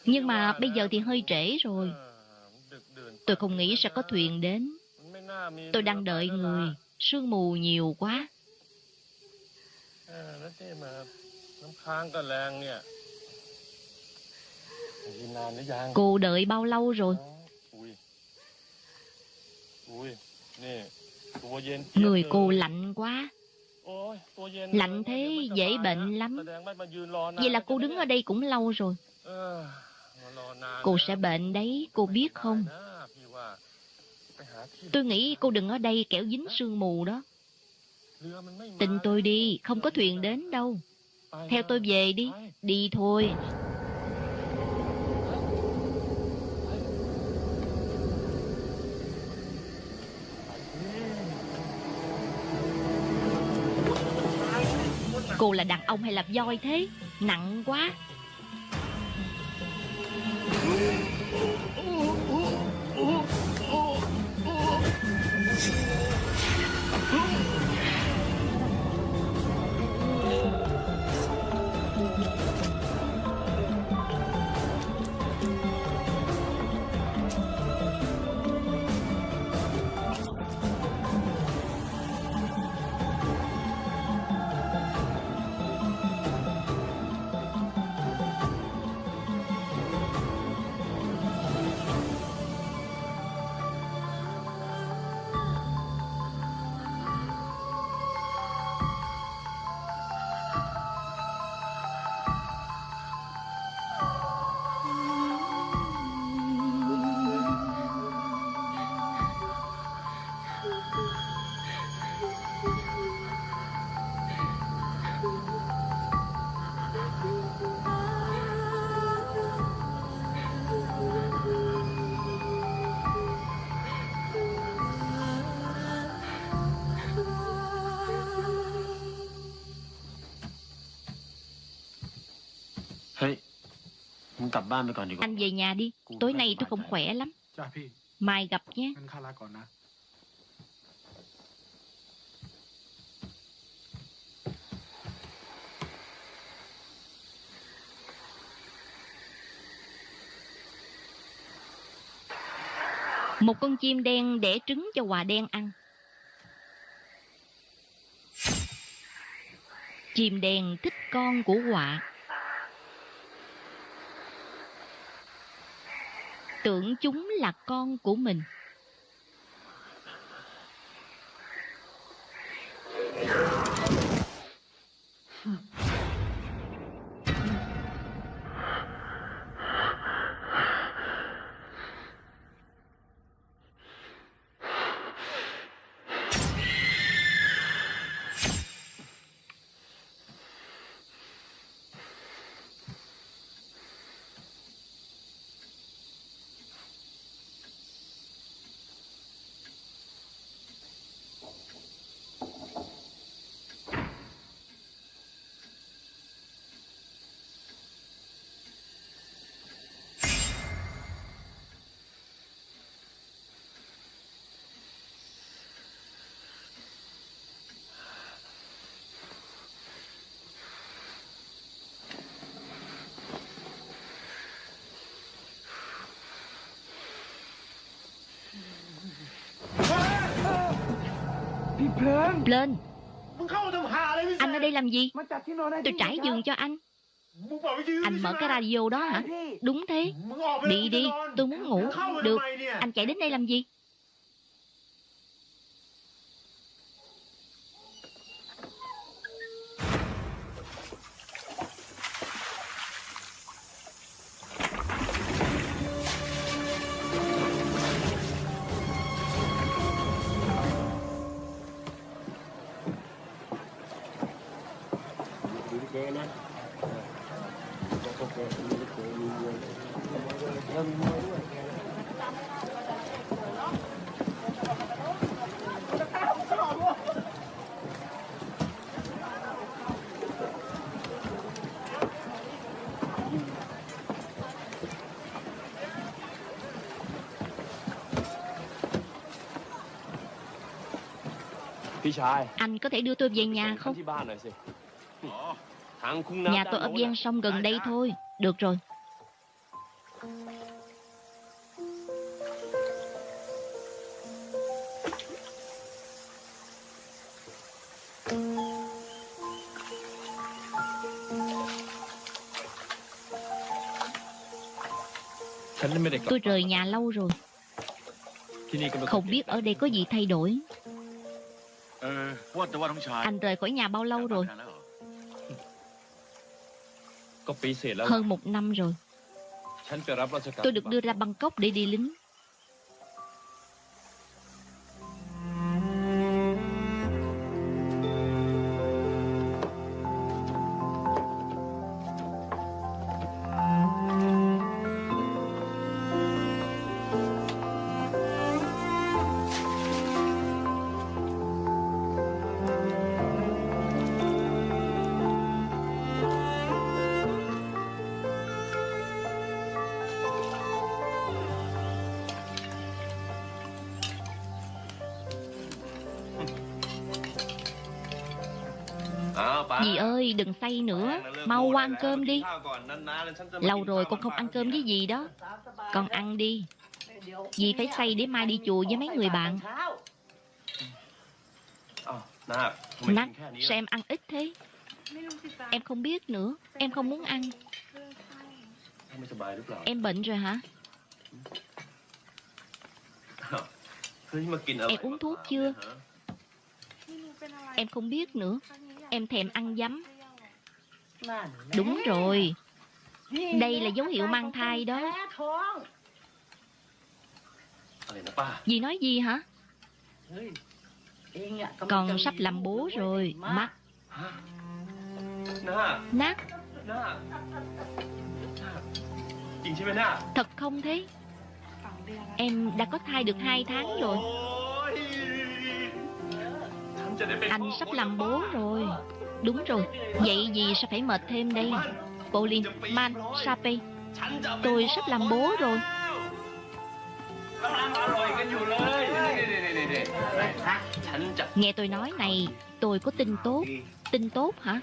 Nhưng mà bây giờ thì hơi trễ rồi. Tôi không nghĩ sẽ có thuyền đến. Tôi đang đợi người, sương mù nhiều quá. Cô đợi bao lâu rồi? Người cô lạnh quá. Lạnh thế, dễ bệnh lắm. Vậy là cô đứng ở đây cũng lâu rồi. Cô sẽ bệnh đấy, Cô biết không? Tôi nghĩ cô đừng ở đây kẻo dính sương mù đó. Tình tôi đi, Không có thuyền đến đâu. Theo tôi về đi Đi thôi. Cô là đàn ông hay là voi thế Nặng quá Oh! Anh về nhà đi, tối nay tôi không khỏe lắm. Mai gặp nhé. Một con chim đen đẻ trứng cho hòa đen ăn. Chim đen thích con của họa. Tưởng chúng là con của mình. Lên. Anh ở đây làm gì? Tôi trải giường cho anh. Anh mở cái radio đó hả? Đúng thế. Đi đi. tôi muốn ngủ. Được. Anh chạy đến đây làm gì? Anh có thể đưa tôi về nhà không Nhà tôi ở gian sông gần đây thôi. Được rồi. Tôi rời nhà lâu rồi. Không biết ở đây có gì thay đổi. Anh rời khỏi nhà bao lâu rồi? Hơn một năm rồi. Tôi được đưa ra Bangkok để đi lính. đừng say nữa. Mau qua ăn cơm đi. Lâu rồi con không ăn cơm với gì đó. Con ăn đi. Dì phải say để mai đi chùa với mấy người bạn. Nát, sao em ăn ít thế. Em không biết nữa. Em không muốn ăn. Em bệnh rồi hả? Em uống thuốc chưa? Em không biết nữa. Em thèm ăn giấm. Đúng rồi. Đây là dấu hiệu mang thai đó. Dì nói gì hả? Con sắp làm bố rồi Mắt Nát. Thật không thế? Em đã có thai được 2 tháng rồi. Anh sắp làm bố rồi. Đúng rồi, Vậy gì sẽ phải mệt thêm đây? Polin Man Sape Tôi sắp làm bố rồi. Nghe tôi nói này, Tôi có tin tốt. Tin tốt hả?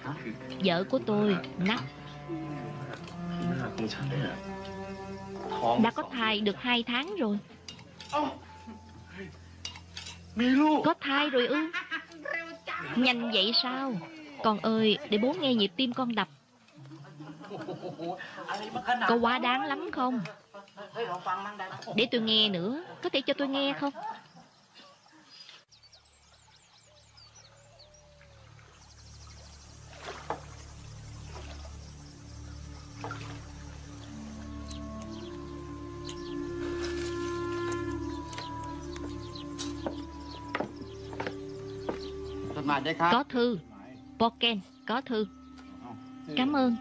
Vợ của tôi Nắc Đã có thai được hai tháng rồi. Có thai rồi ư? Nhanh vậy sao? Con ơi, để bố nghe nhịp tim con đập. Có quá đáng lắm không? Để tôi nghe nữa, có thể cho tôi nghe không? Có thư. Poken, có thư. Cảm ơn.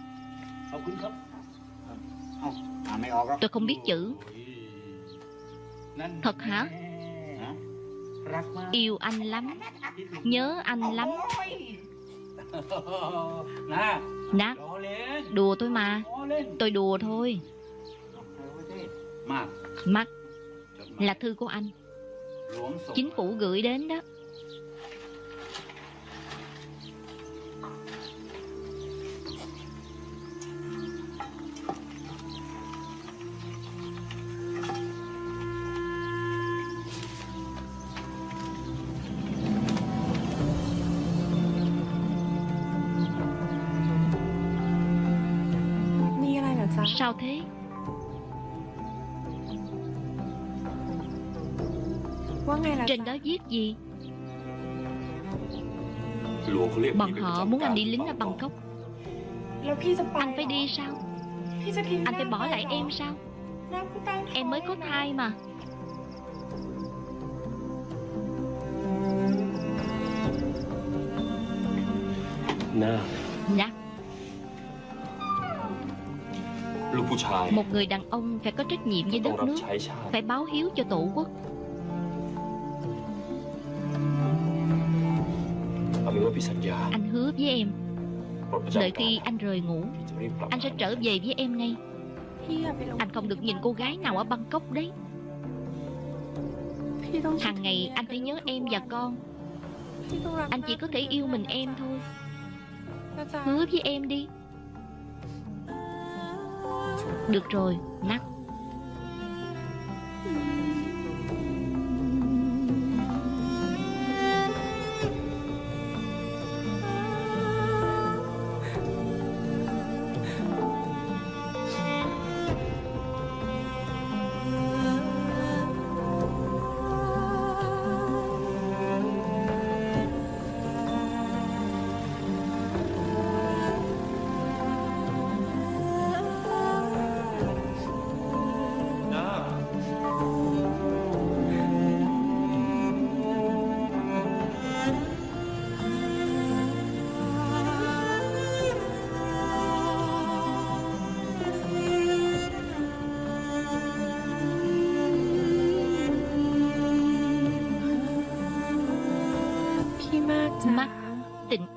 Tôi không biết chữ. Thật hả? Yêu anh lắm. Nhớ anh lắm. Nát, đùa tôi mà. Tôi đùa thôi. Mắt là thư của anh. Chính phủ gửi đến đó. gì? Bọn họ muốn anh đi lính ở Bangkok. Anh phải đi sao? Anh phải bỏ lại em sao? Em mới có thai mà. Nà Nà dạ. Một người đàn ông phải có trách nhiệm với đất nước Phải báo hiếu cho tổ quốc. Anh hứa với em. Đợi khi anh rời ngủ Anh sẽ trở về với em ngay. Anh không được nhìn cô gái nào ở Bangkok đấy. Hàng ngày anh phải nhớ em và con. Anh chỉ có thể yêu mình em thôi. Hứa với em đi. Được rồi, Nắc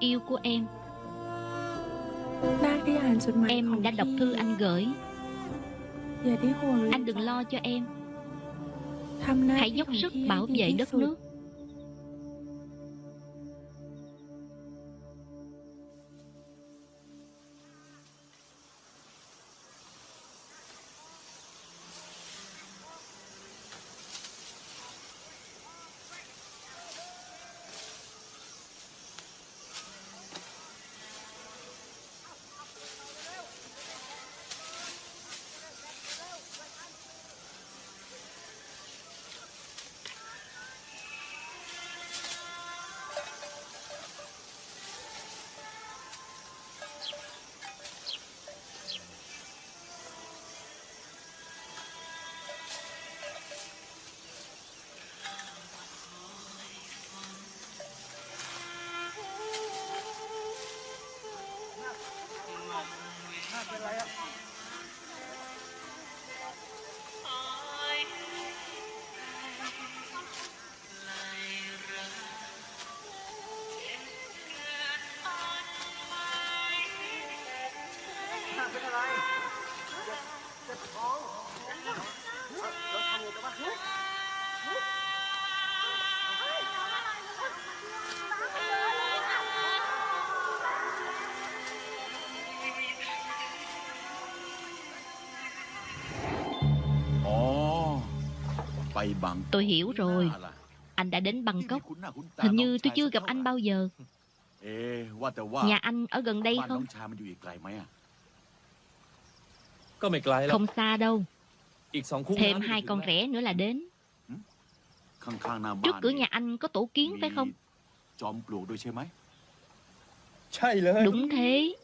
yêu của em. Em đã đọc thư anh gửi. Anh đừng lo cho em. Hãy dốc sức bảo vệ đất nước. Tôi hiểu rồi. Anh đã đến Bangkok. Hình như tôi chưa gặp anh bao giờ. Nhà anh ở gần đây không? Không xa đâu. Thêm hai con rẽ nữa là đến. Trước cửa nhà anh có tổ kiến phải không? Đúng thế.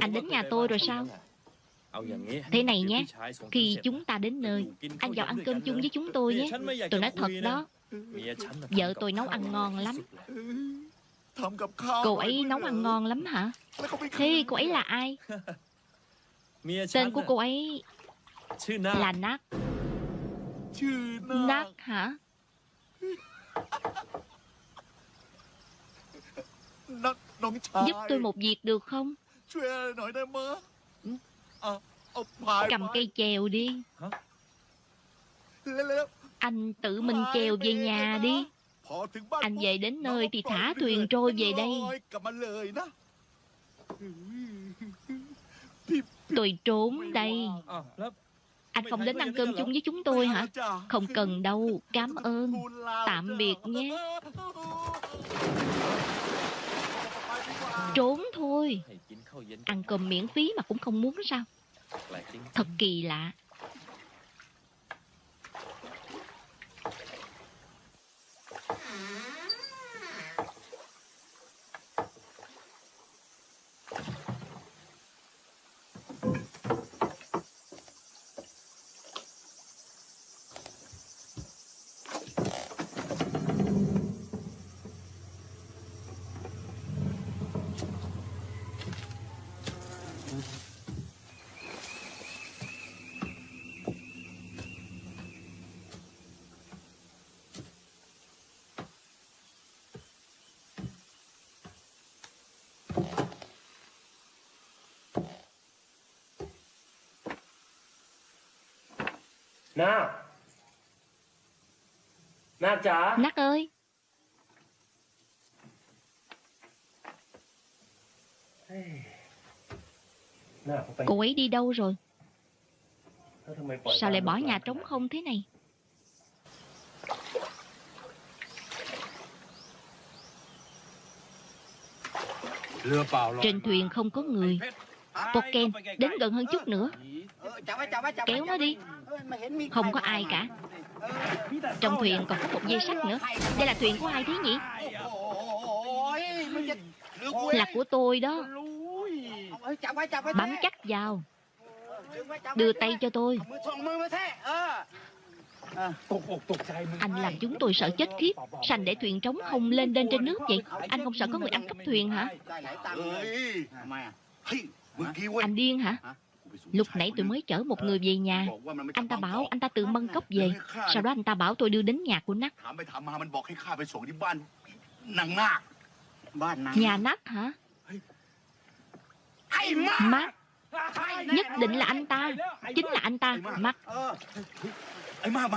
Anh đến nhà tôi rồi sao? Thế này nhé, khi chúng ta đến nơi, anh vào ăn cơm chung với chúng tôi nhé. Tôi nói thật đó, vợ tôi nấu ăn ngon lắm. Cô ấy nấu ăn ngon lắm hả? Thế cô ấy là ai? Tên của cô ấy là Nát. Nát hả? Giúp tôi một việc được không? Cầm ờ, ờ, cây chèo đi. Anh tự mình chèo về nhà đi. Anh về đến nơi thì thả thuyền trôi về đây. Tôi trốn đây. Anh không đến ăn cơm chung với chúng tôi hả? Không cần đâu. Cảm ơn. Tạm biệt nhé. Trốn thôi. Ăn cơm miễn phí mà cũng không muốn sao Thật kỳ lạ Mm-hmm. Nào Nào chả Nắc ơi. Cô ấy đi đâu rồi? Sao lại bỏ nhà trống không thế này? Trên thuyền không có người. Poken, đến gần hơn chút nữa. Kéo nó đi. Không có ai cả. Trong thuyền còn có một dây sắt nữa. Đây là thuyền của ai thế nhỉ? Là của tôi đó. Bám chắc vào. Đưa tay cho tôi. Anh làm chúng tôi sợ chết khiếp. Sành để thuyền trống không lên lên trên nước vậy. Anh không sợ có người ăn cắp thuyền hả? Anh điên hả? Lúc nãy tôi mới chở một người về nhà. Anh ta bảo anh ta tự Mân Cốc về. Sau đó anh ta bảo tôi đưa đến nhà của Nắc. Nhà Nắc hả? Mắt Nhất định là anh ta. Chính là anh ta. Mắt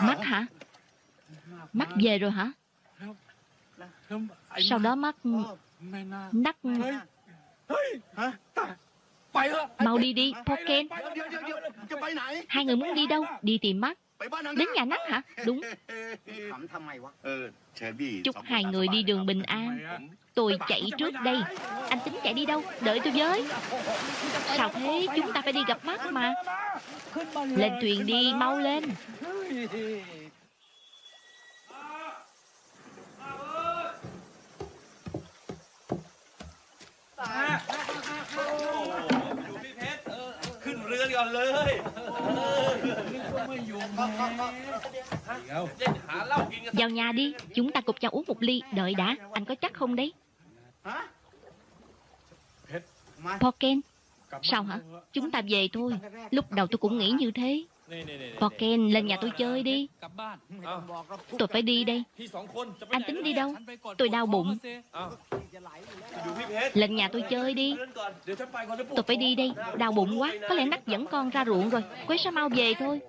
Mắt hả? Mắt về rồi hả? Sau đó mắt Nắc Mau đi đi, Poken Hai người muốn đi đâu? Đi tìm mắt Đến nhà nắng hả? Đúng Chúc hai người đi đường bình an Tôi chạy trước đây Anh tính chạy đi đâu? Đợi tôi với Sao thế? Chúng ta phải đi gặp mắt mà Lên thuyền đi, mau lên Vào nhà đi, chúng ta cùng nhau uống một ly. Đợi đã, anh có chắc không đấy? Poken, sao hả? Chúng ta về thôi. Lúc đầu tôi cũng nghĩ như thế. Token lên nhà tôi chơi đi. Tôi phải đi đây. Anh tính đi đâu? Tôi đau bụng. Lên nhà tôi chơi đi. Tôi phải đi đây. Đau bụng quá. Có lẽ nắc dẫn con ra ruộng rồi. Quế sao mau về thôi.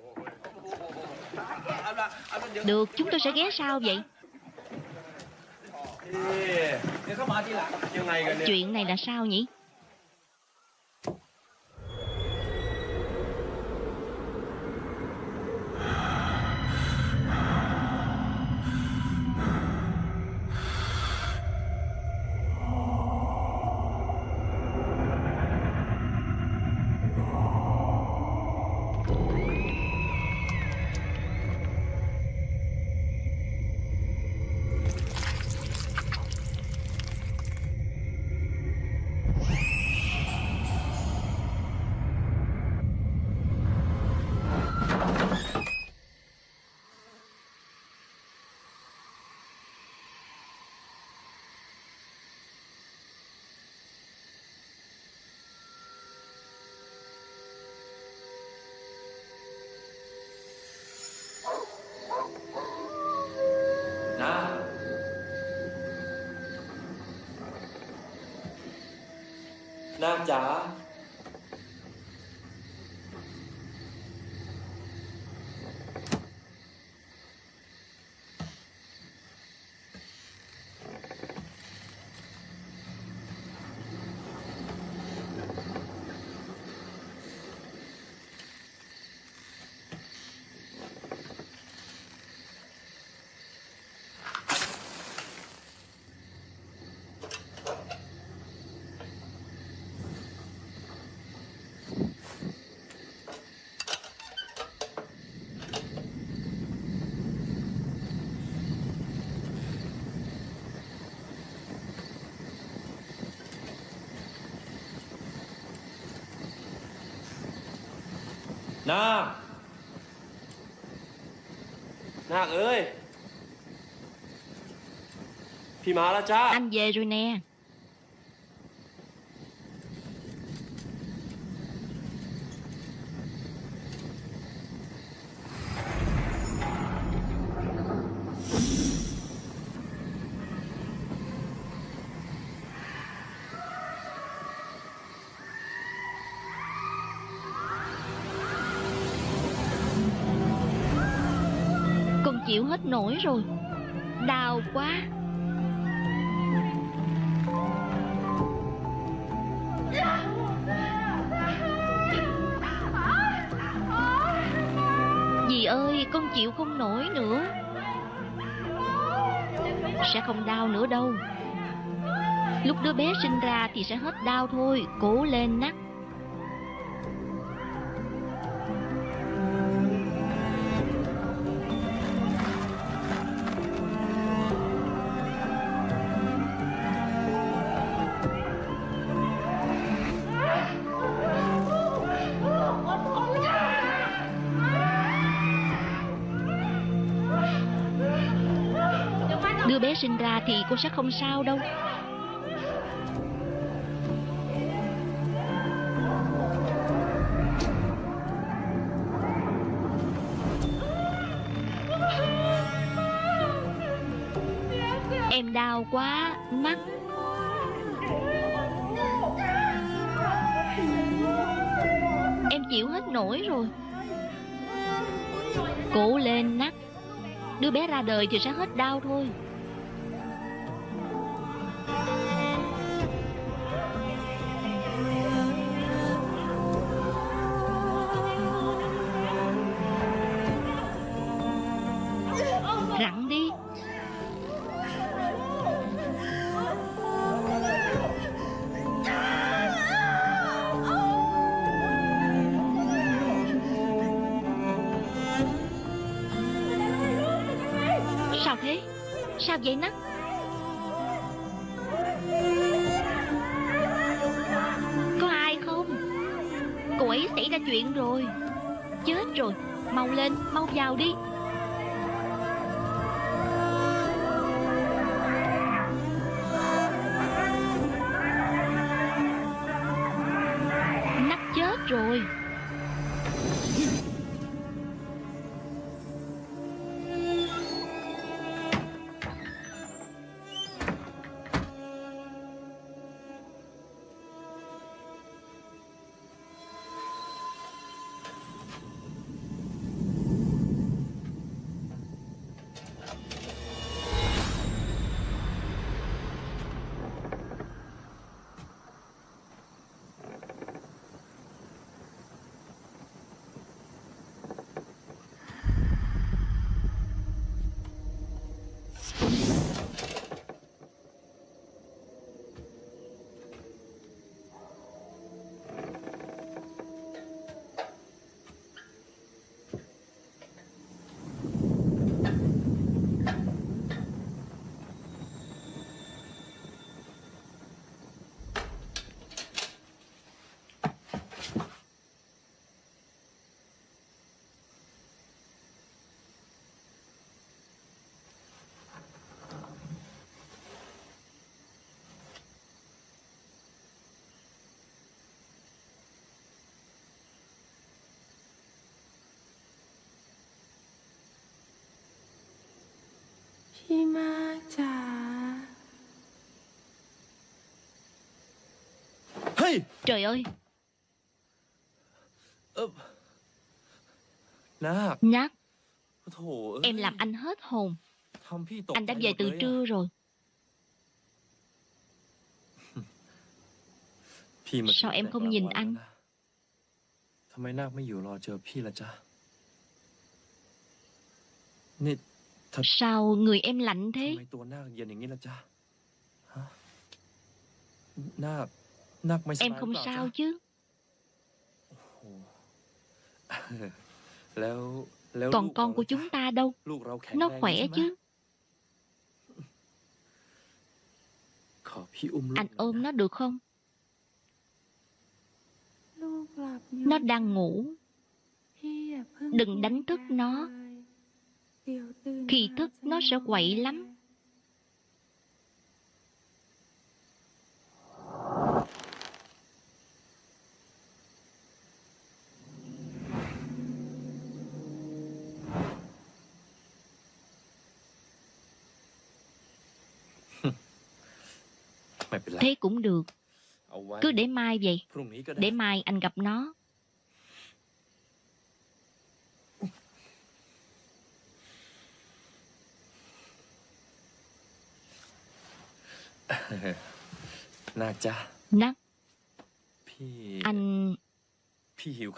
Được chúng tôi sẽ ghé sau vậy. Chuyện này là sao nhỉ? นาคนาคเอ้ย พี่มาแล้วจ้า Anh về rồi nè Nổi rồi. Đau quá. Dì ơi, con chịu không nổi nữa. Sẽ không đau nữa đâu. Lúc đứa bé sinh ra thì sẽ hết đau thôi. Cố lên nắc. Cô sẽ không sao đâu. Em đau quá, Mắt. Em chịu hết nổi rồi. Cố lên nắc Đứa bé ra đời thì sẽ hết đau thôi. khi ma trả hey! Trời ơi. Nhát. Em làm anh hết hồn. Anh đã về từ trưa rồi. Sao em không nhìn anh? Tại sao nạc không ở lò chờ phi là cha. Sao người em lạnh thế? Em không sao chứ? Còn con của chúng ta đâu? Nó khỏe chứ? Anh ôm nó được không? Nó đang ngủ. Đừng đánh thức nó. Khi thức nó sẽ quậy lắm. Thế cũng được. Cứ để mai vậy. Để mai anh gặp nó. Nắc Anh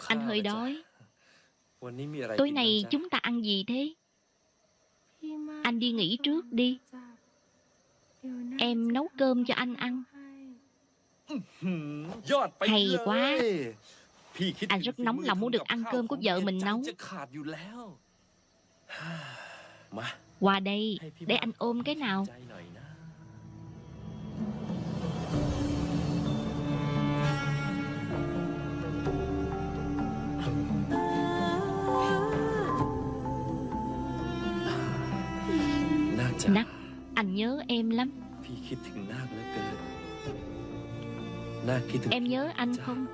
Anh hơi đói. Tối nay chúng ta ăn gì thế? Anh đi nghỉ trước đi. Em nấu cơm cho anh ăn. Hay. Quá. À, anh rất nóng lòng muốn được ăn cơm của vợ mình nấu. Qua đây Để anh ôm cái nào? Anh nhớ em lắm. Em nhớ anh không?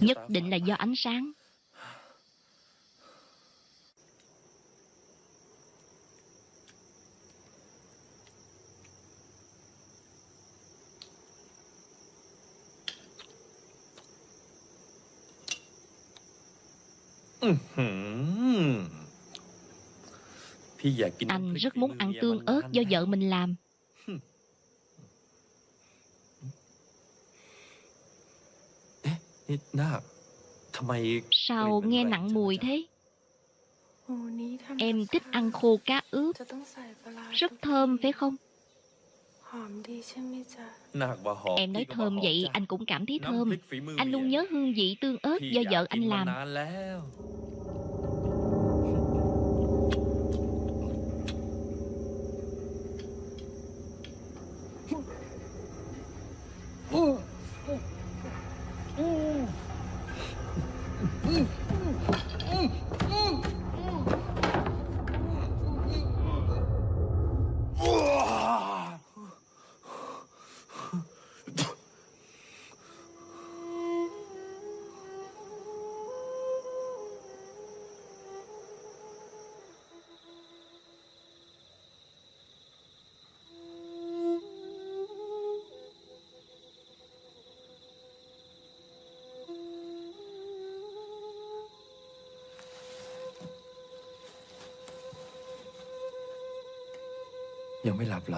Nhất định là do ánh sáng. Anh rất muốn ăn tương ớt do vợ mình làm. Sao nghe nặng mùi thế? Em thích ăn khô cá ướp. Rất thơm phải không? Em nói thơm vậy anh cũng cảm thấy thơm. Anh luôn nhớ hương vị tương ớt do vợ anh làm.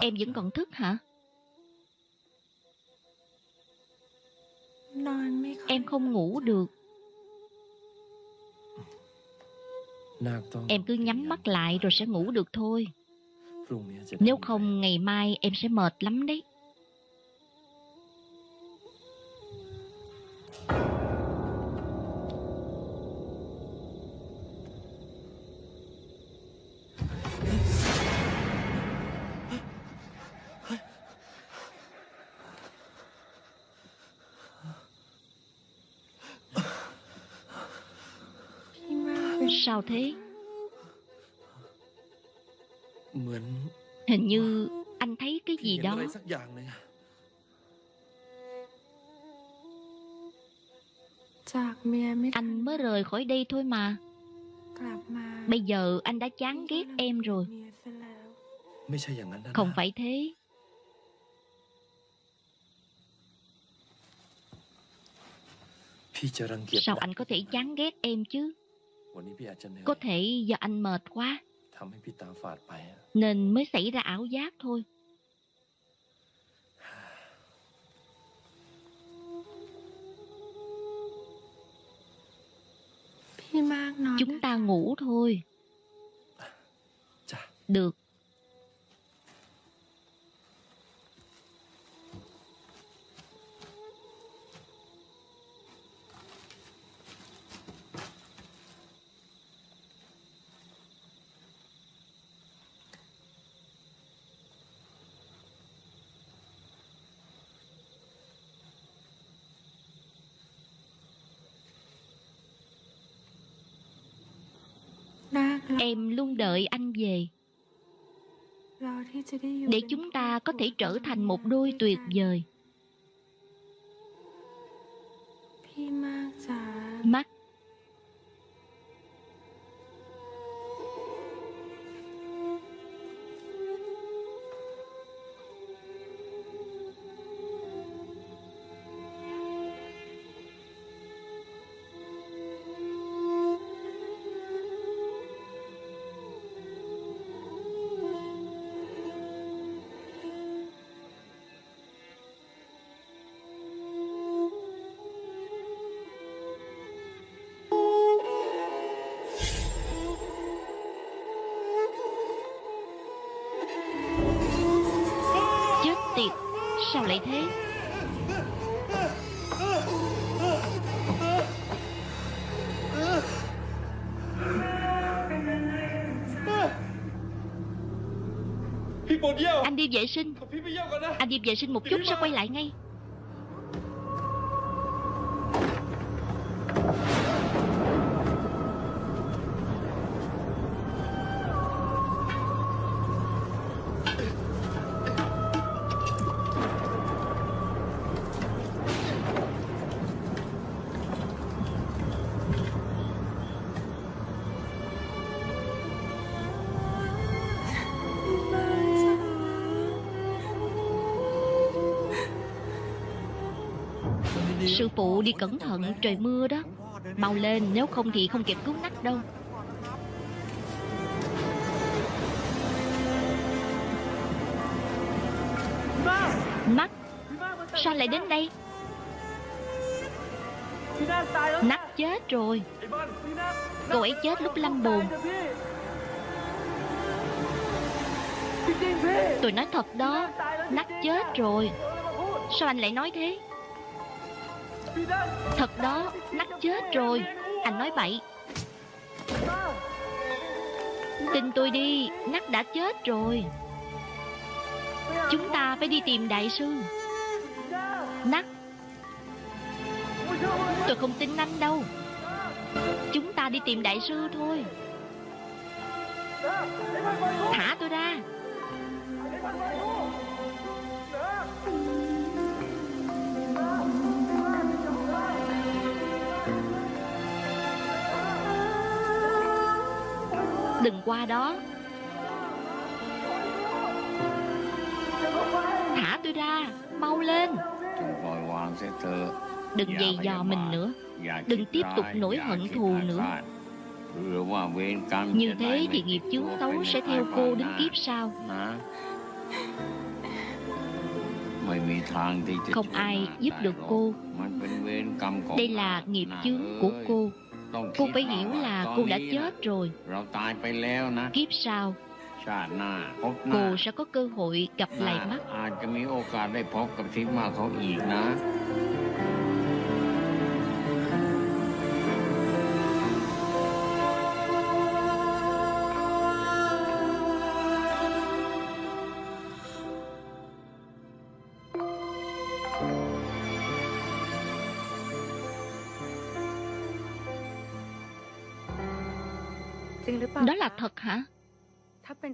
Em vẫn còn thức hả? Em không ngủ được. Em cứ nhắm mắt lại rồi sẽ ngủ được thôi. Nếu không ngày mai em sẽ mệt lắm đấy. sao thế? Hình như anh thấy cái gì đó. Anh mới rời khỏi đây thôi mà. Bây giờ anh đã chán ghét em rồi. Không phải thế. Sao anh có thể chán ghét em chứ? Có thể do anh mệt quá. Nên mới xảy ra ảo giác thôi. Chúng ta ngủ thôi. Được. Em luôn đợi anh về. Để chúng ta có thể trở thành một đôi tuyệt vời. Mắt Anh đi vệ sinh. Anh đi vệ sinh một chút sẽ quay lại ngay. Phụ đi cẩn thận, trời mưa đó. Mau lên, nếu không thì không kịp cứu nắc đâu. Mắt, Sao lại đến đây? Nắc chết rồi. Cô ấy chết lúc lâm bồn. Tôi nói thật đó Nắc chết rồi. Sao anh lại nói thế? Thật đó Nắc chết rồi. Anh nói bậy. Tin tôi đi Nắc đã chết rồi. Chúng ta phải đi tìm đại sư. Nắc Tôi không tin anh đâu. Chúng ta đi tìm đại sư thôi. Thả tôi ra. đừng qua đó. Thả tôi ra, Mau lên. Đừng giày dò mình nữa. Đừng tiếp tục nổi hận thù nữa. Như thế thì nghiệp chướng xấu sẽ theo cô đến kiếp sau. Không ai giúp được cô. Đây là nghiệp chướng của cô. Cô phải hiểu là cô đã chết rồi. Kiếp sau, Cô sẽ có cơ hội gặp lại mắt Đó là thật hả?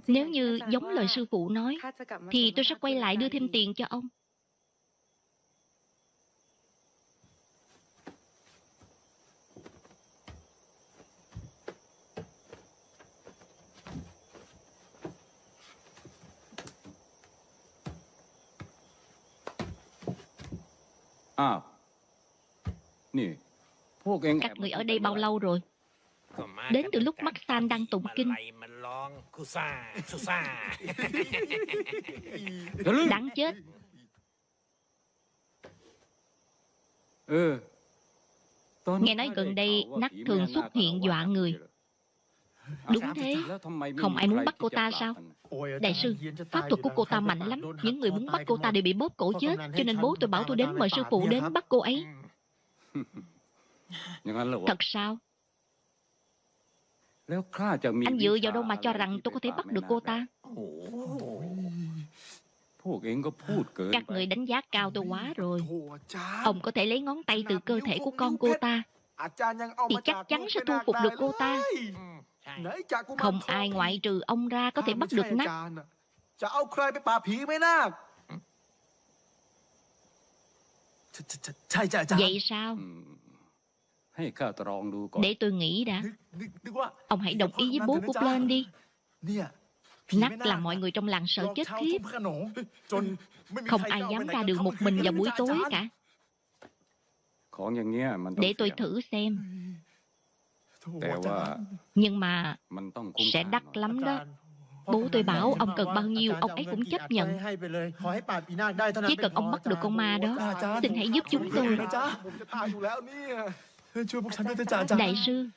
Nếu như giống lời sư phụ nói, thì tôi sẽ quay lại đưa thêm tiền cho ông. À, các người ở đây bao lâu rồi? Đến từ lúc mắt San đang tụng kinh. Đáng chết. Nghe nói gần đây nắc thường xuất hiện dọa người. Đúng thế, không ai muốn bắt cô ta sao? Đại sư, pháp thuật của cô ta mạnh lắm. Những người muốn bắt cô ta đều bị bóp cổ chết Cho nên bố tôi bảo tôi đến mời sư phụ đến bắt cô ấy. Thật sao? Anh dựa vào đâu mà cho rằng tôi có thể bắt được cô ta Các người đánh giá cao tôi quá rồi Ông có thể lấy ngón tay từ cơ thể của con cô ta Thì chắc chắn sẽ thu phục được cô ta Không ai ngoại trừ ông ra có thể bắt được nát Vậy sao để tôi nghĩ đã Ông hãy đồng ý với bố của Plan đi Nát là mọi người trong làng sợ chết khiếp Không ai dám ra đường một mình vào buổi tối cả Để tôi thử xem Nhưng mà Sẽ đắt lắm đó Bố tôi bảo ông cần bao nhiêu Ông ấy cũng chấp nhận Chỉ cần ông bắt được con ma đó Xin hãy giúp chúng tôi Đại sư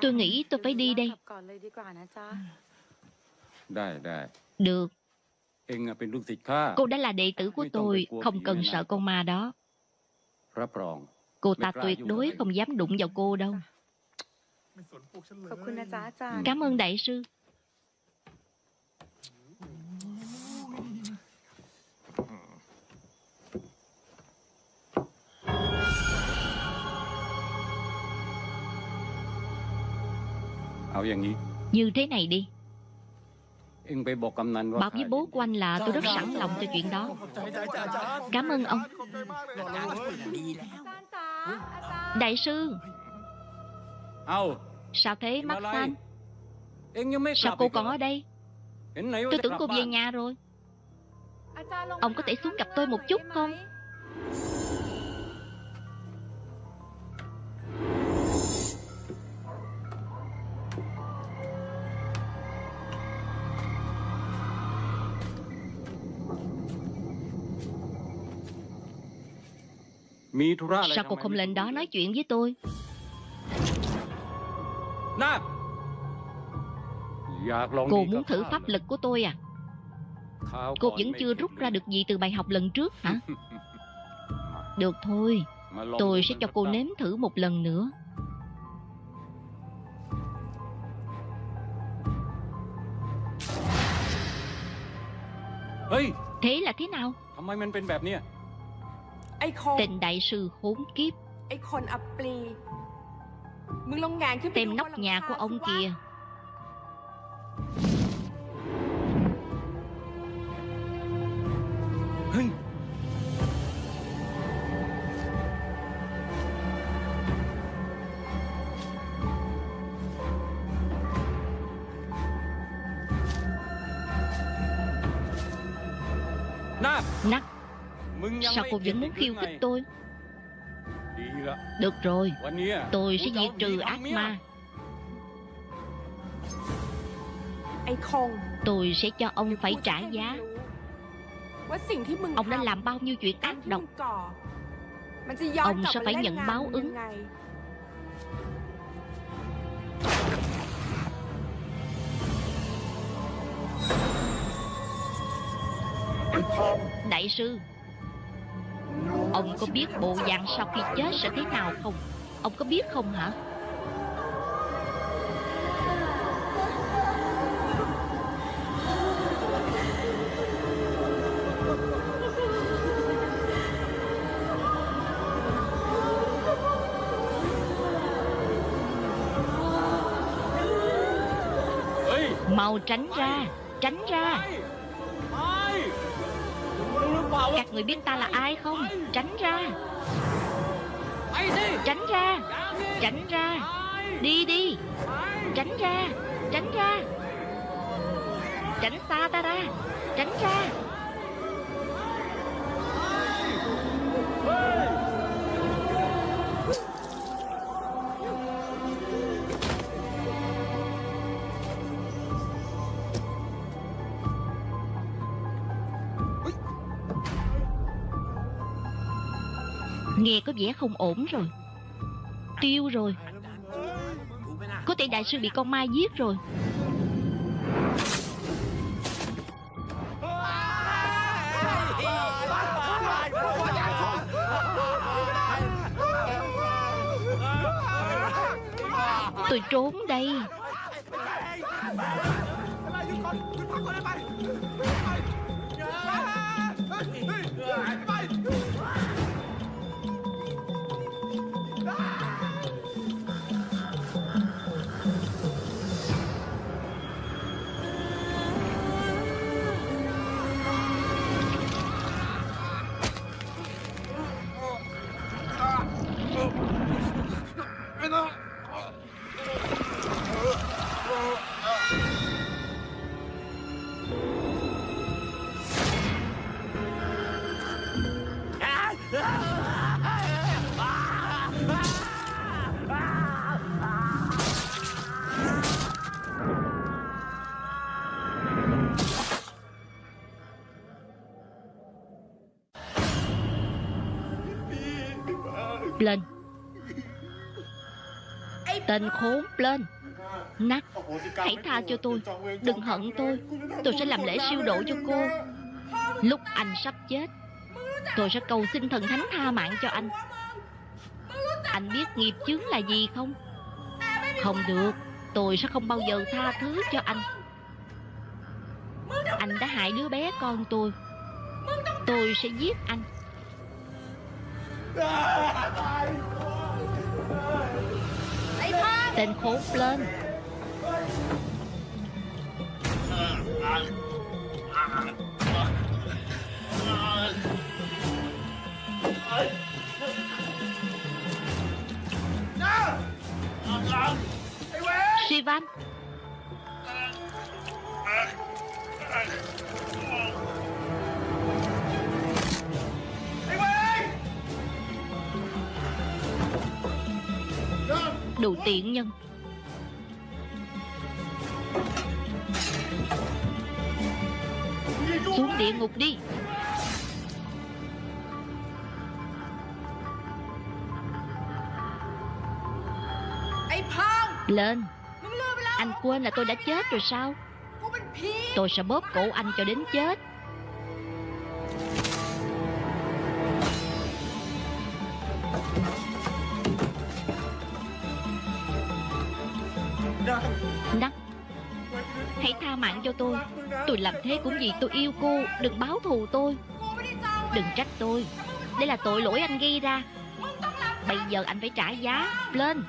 Tôi nghĩ tôi phải đi đây. Được. Cô đã là đệ tử của tôi Không cần sợ con ma đó. Cô ta tuyệt đối không dám đụng vào cô đâu. Cảm ơn đại sư. Như thế này đi. Bảo với bố của anh là tôi rất sẵn lòng cho chuyện đó. Cảm ơn ông. Đại sư. Sao thế mắt xanh? Sao cô còn ở đây? Tôi tưởng cô về nhà rồi. Ông có thể xuống gặp tôi một chút không? Sao cô không lên đó nói chuyện với tôi? Cô muốn thử pháp lực của tôi à? Cô vẫn chưa rút ra được gì từ bài học lần trước hả? Được thôi Tôi sẽ cho cô nếm thử một lần nữa. Thế là thế nào? Tên đại sư khốn kiếp. Tên nóc nhà của ông kia. cô vẫn muốn khiêu khích tôi. Được rồi, Tôi sẽ diệt trừ ác ma. Tôi sẽ cho ông phải trả giá. Ông đã làm bao nhiêu chuyện ác độc? Ông sẽ phải nhận báo ứng. Đại sư Ông có biết bộ dạng sau khi chết sẽ thế nào không? Ông có biết không hả? Mau tránh ra Tránh ra. Các người biết ta là ai không? Tránh ra. Tránh ra. Tránh ra. Đi đi. Tránh ra. Tránh ra. Tránh xa ta ra. Tránh ra. Nghe có vẻ không ổn rồi. Tiêu rồi. Có thể đại sư bị con ma giết rồi. Tôi trốn đây. Tên khốn lên. Nắc Hãy tha cho tôi, Đừng hận tôi. Tôi sẽ làm lễ siêu độ cho cô. Lúc anh sắp chết, Tôi sẽ cầu xin thần thánh tha mạng cho anh. Anh biết nghiệp chướng là gì không? Không được, Tôi sẽ không bao giờ tha thứ cho anh. Anh đã hại đứa bé con tôi. Tôi sẽ giết anh. Tên khốn lên. Sivan. Đồ tiện nhân. Xuống địa ngục đi. Lên. Anh quên là tôi đã chết rồi sao? Tôi sẽ bóp cổ anh cho đến chết. Đắc Hãy tha mạng cho tôi. Tôi làm thế cũng vì tôi yêu cô. Đừng báo thù tôi. Đừng trách tôi. Đây là tội lỗi anh gây ra. Bây giờ anh phải trả giá. Lên.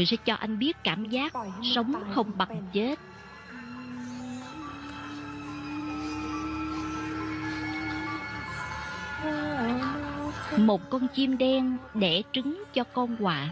Tôi sẽ cho anh biết cảm giác sống không bằng chết. Một con chim đen đẻ trứng cho con quạ.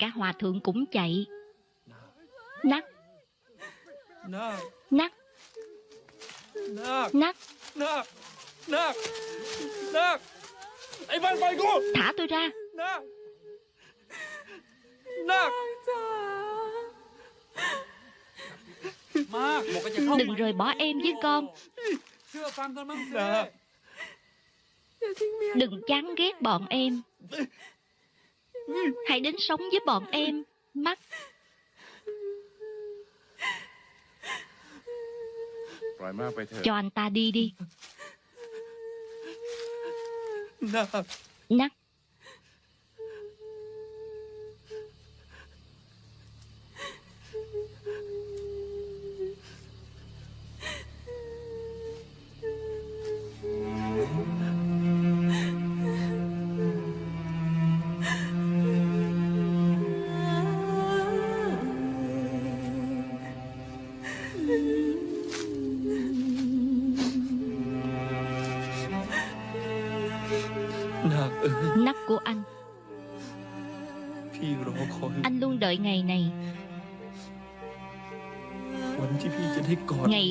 cả hòa thượng cũng chạy. Nắc. Nắc. Nắc. Nắc Nắc Thả tôi ra. Nắc Đừng rời bỏ em với con. Đừng chán ghét bọn em hãy đến sống với bọn em. Mắt. Cho anh ta đi đi. Nắc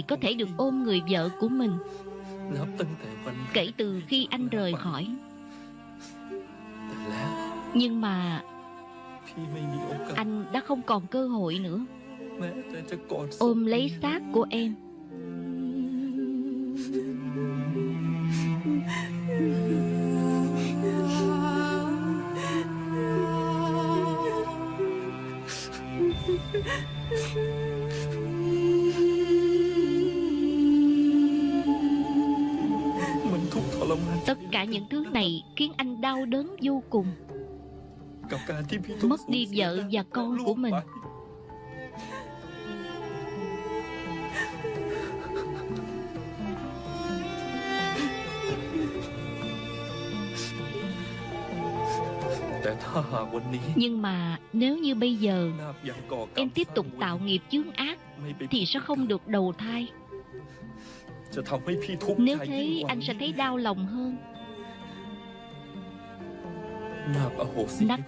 có thể được ôm người vợ của mình. Kể từ khi anh rời khỏi. Nhưng mà Anh đã không còn cơ hội nữa. Ôm lấy xác của em. đau đớn vô cùng. Mất đi vợ và con của mình. Nhưng mà nếu như bây giờ Em tiếp tục tạo nghiệp chướng ác Thì sẽ không được đầu thai. Nếu thế anh sẽ thấy đau lòng hơn. Nắc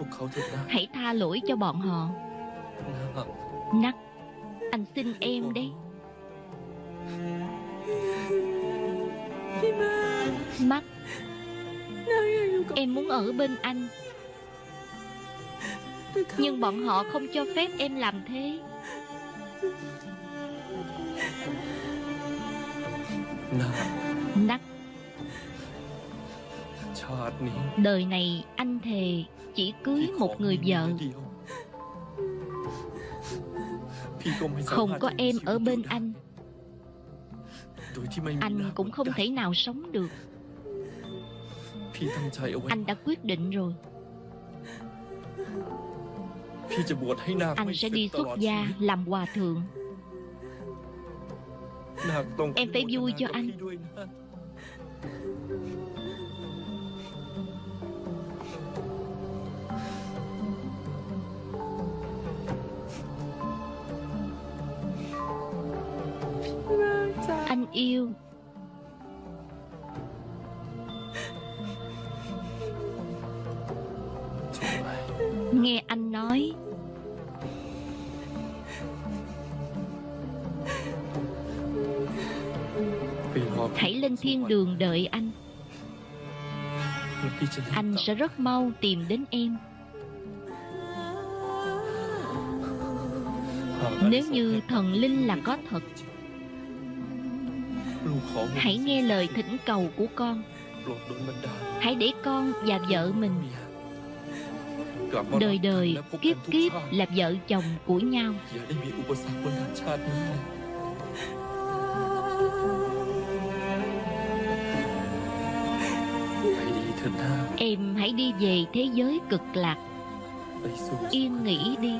Hãy tha lỗi cho bọn họ. Nắc Anh xin em đấy. Mắt. Em muốn ở bên anh. Nhưng bọn họ không cho phép em làm thế. Nắc Đời này anh thề chỉ cưới một người vợ. Không có em ở bên anh. Anh cũng không thể nào sống được. Anh đã quyết định rồi. Anh sẽ đi xuất gia làm hòa thượng. Em phải vui cho anh. Anh yêu. Nghe anh nói. Hãy lên thiên đường đợi anh. Anh sẽ rất mau tìm đến em. Nếu như thần linh là có thật Hãy nghe lời thỉnh cầu của con. Hãy để con và vợ mình Đời đời kiếp kiếp là vợ chồng của nhau. Em hãy đi về thế giới cực lạc. Yên nghỉ đi.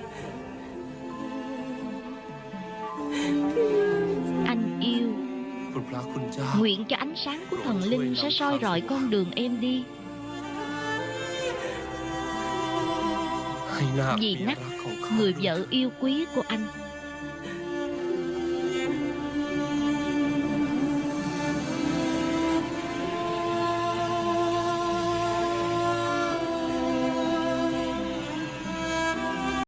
Nguyện cho ánh sáng của thần linh sẽ soi rọi con đường em đi. Vì nắc, người vợ yêu quý của anh.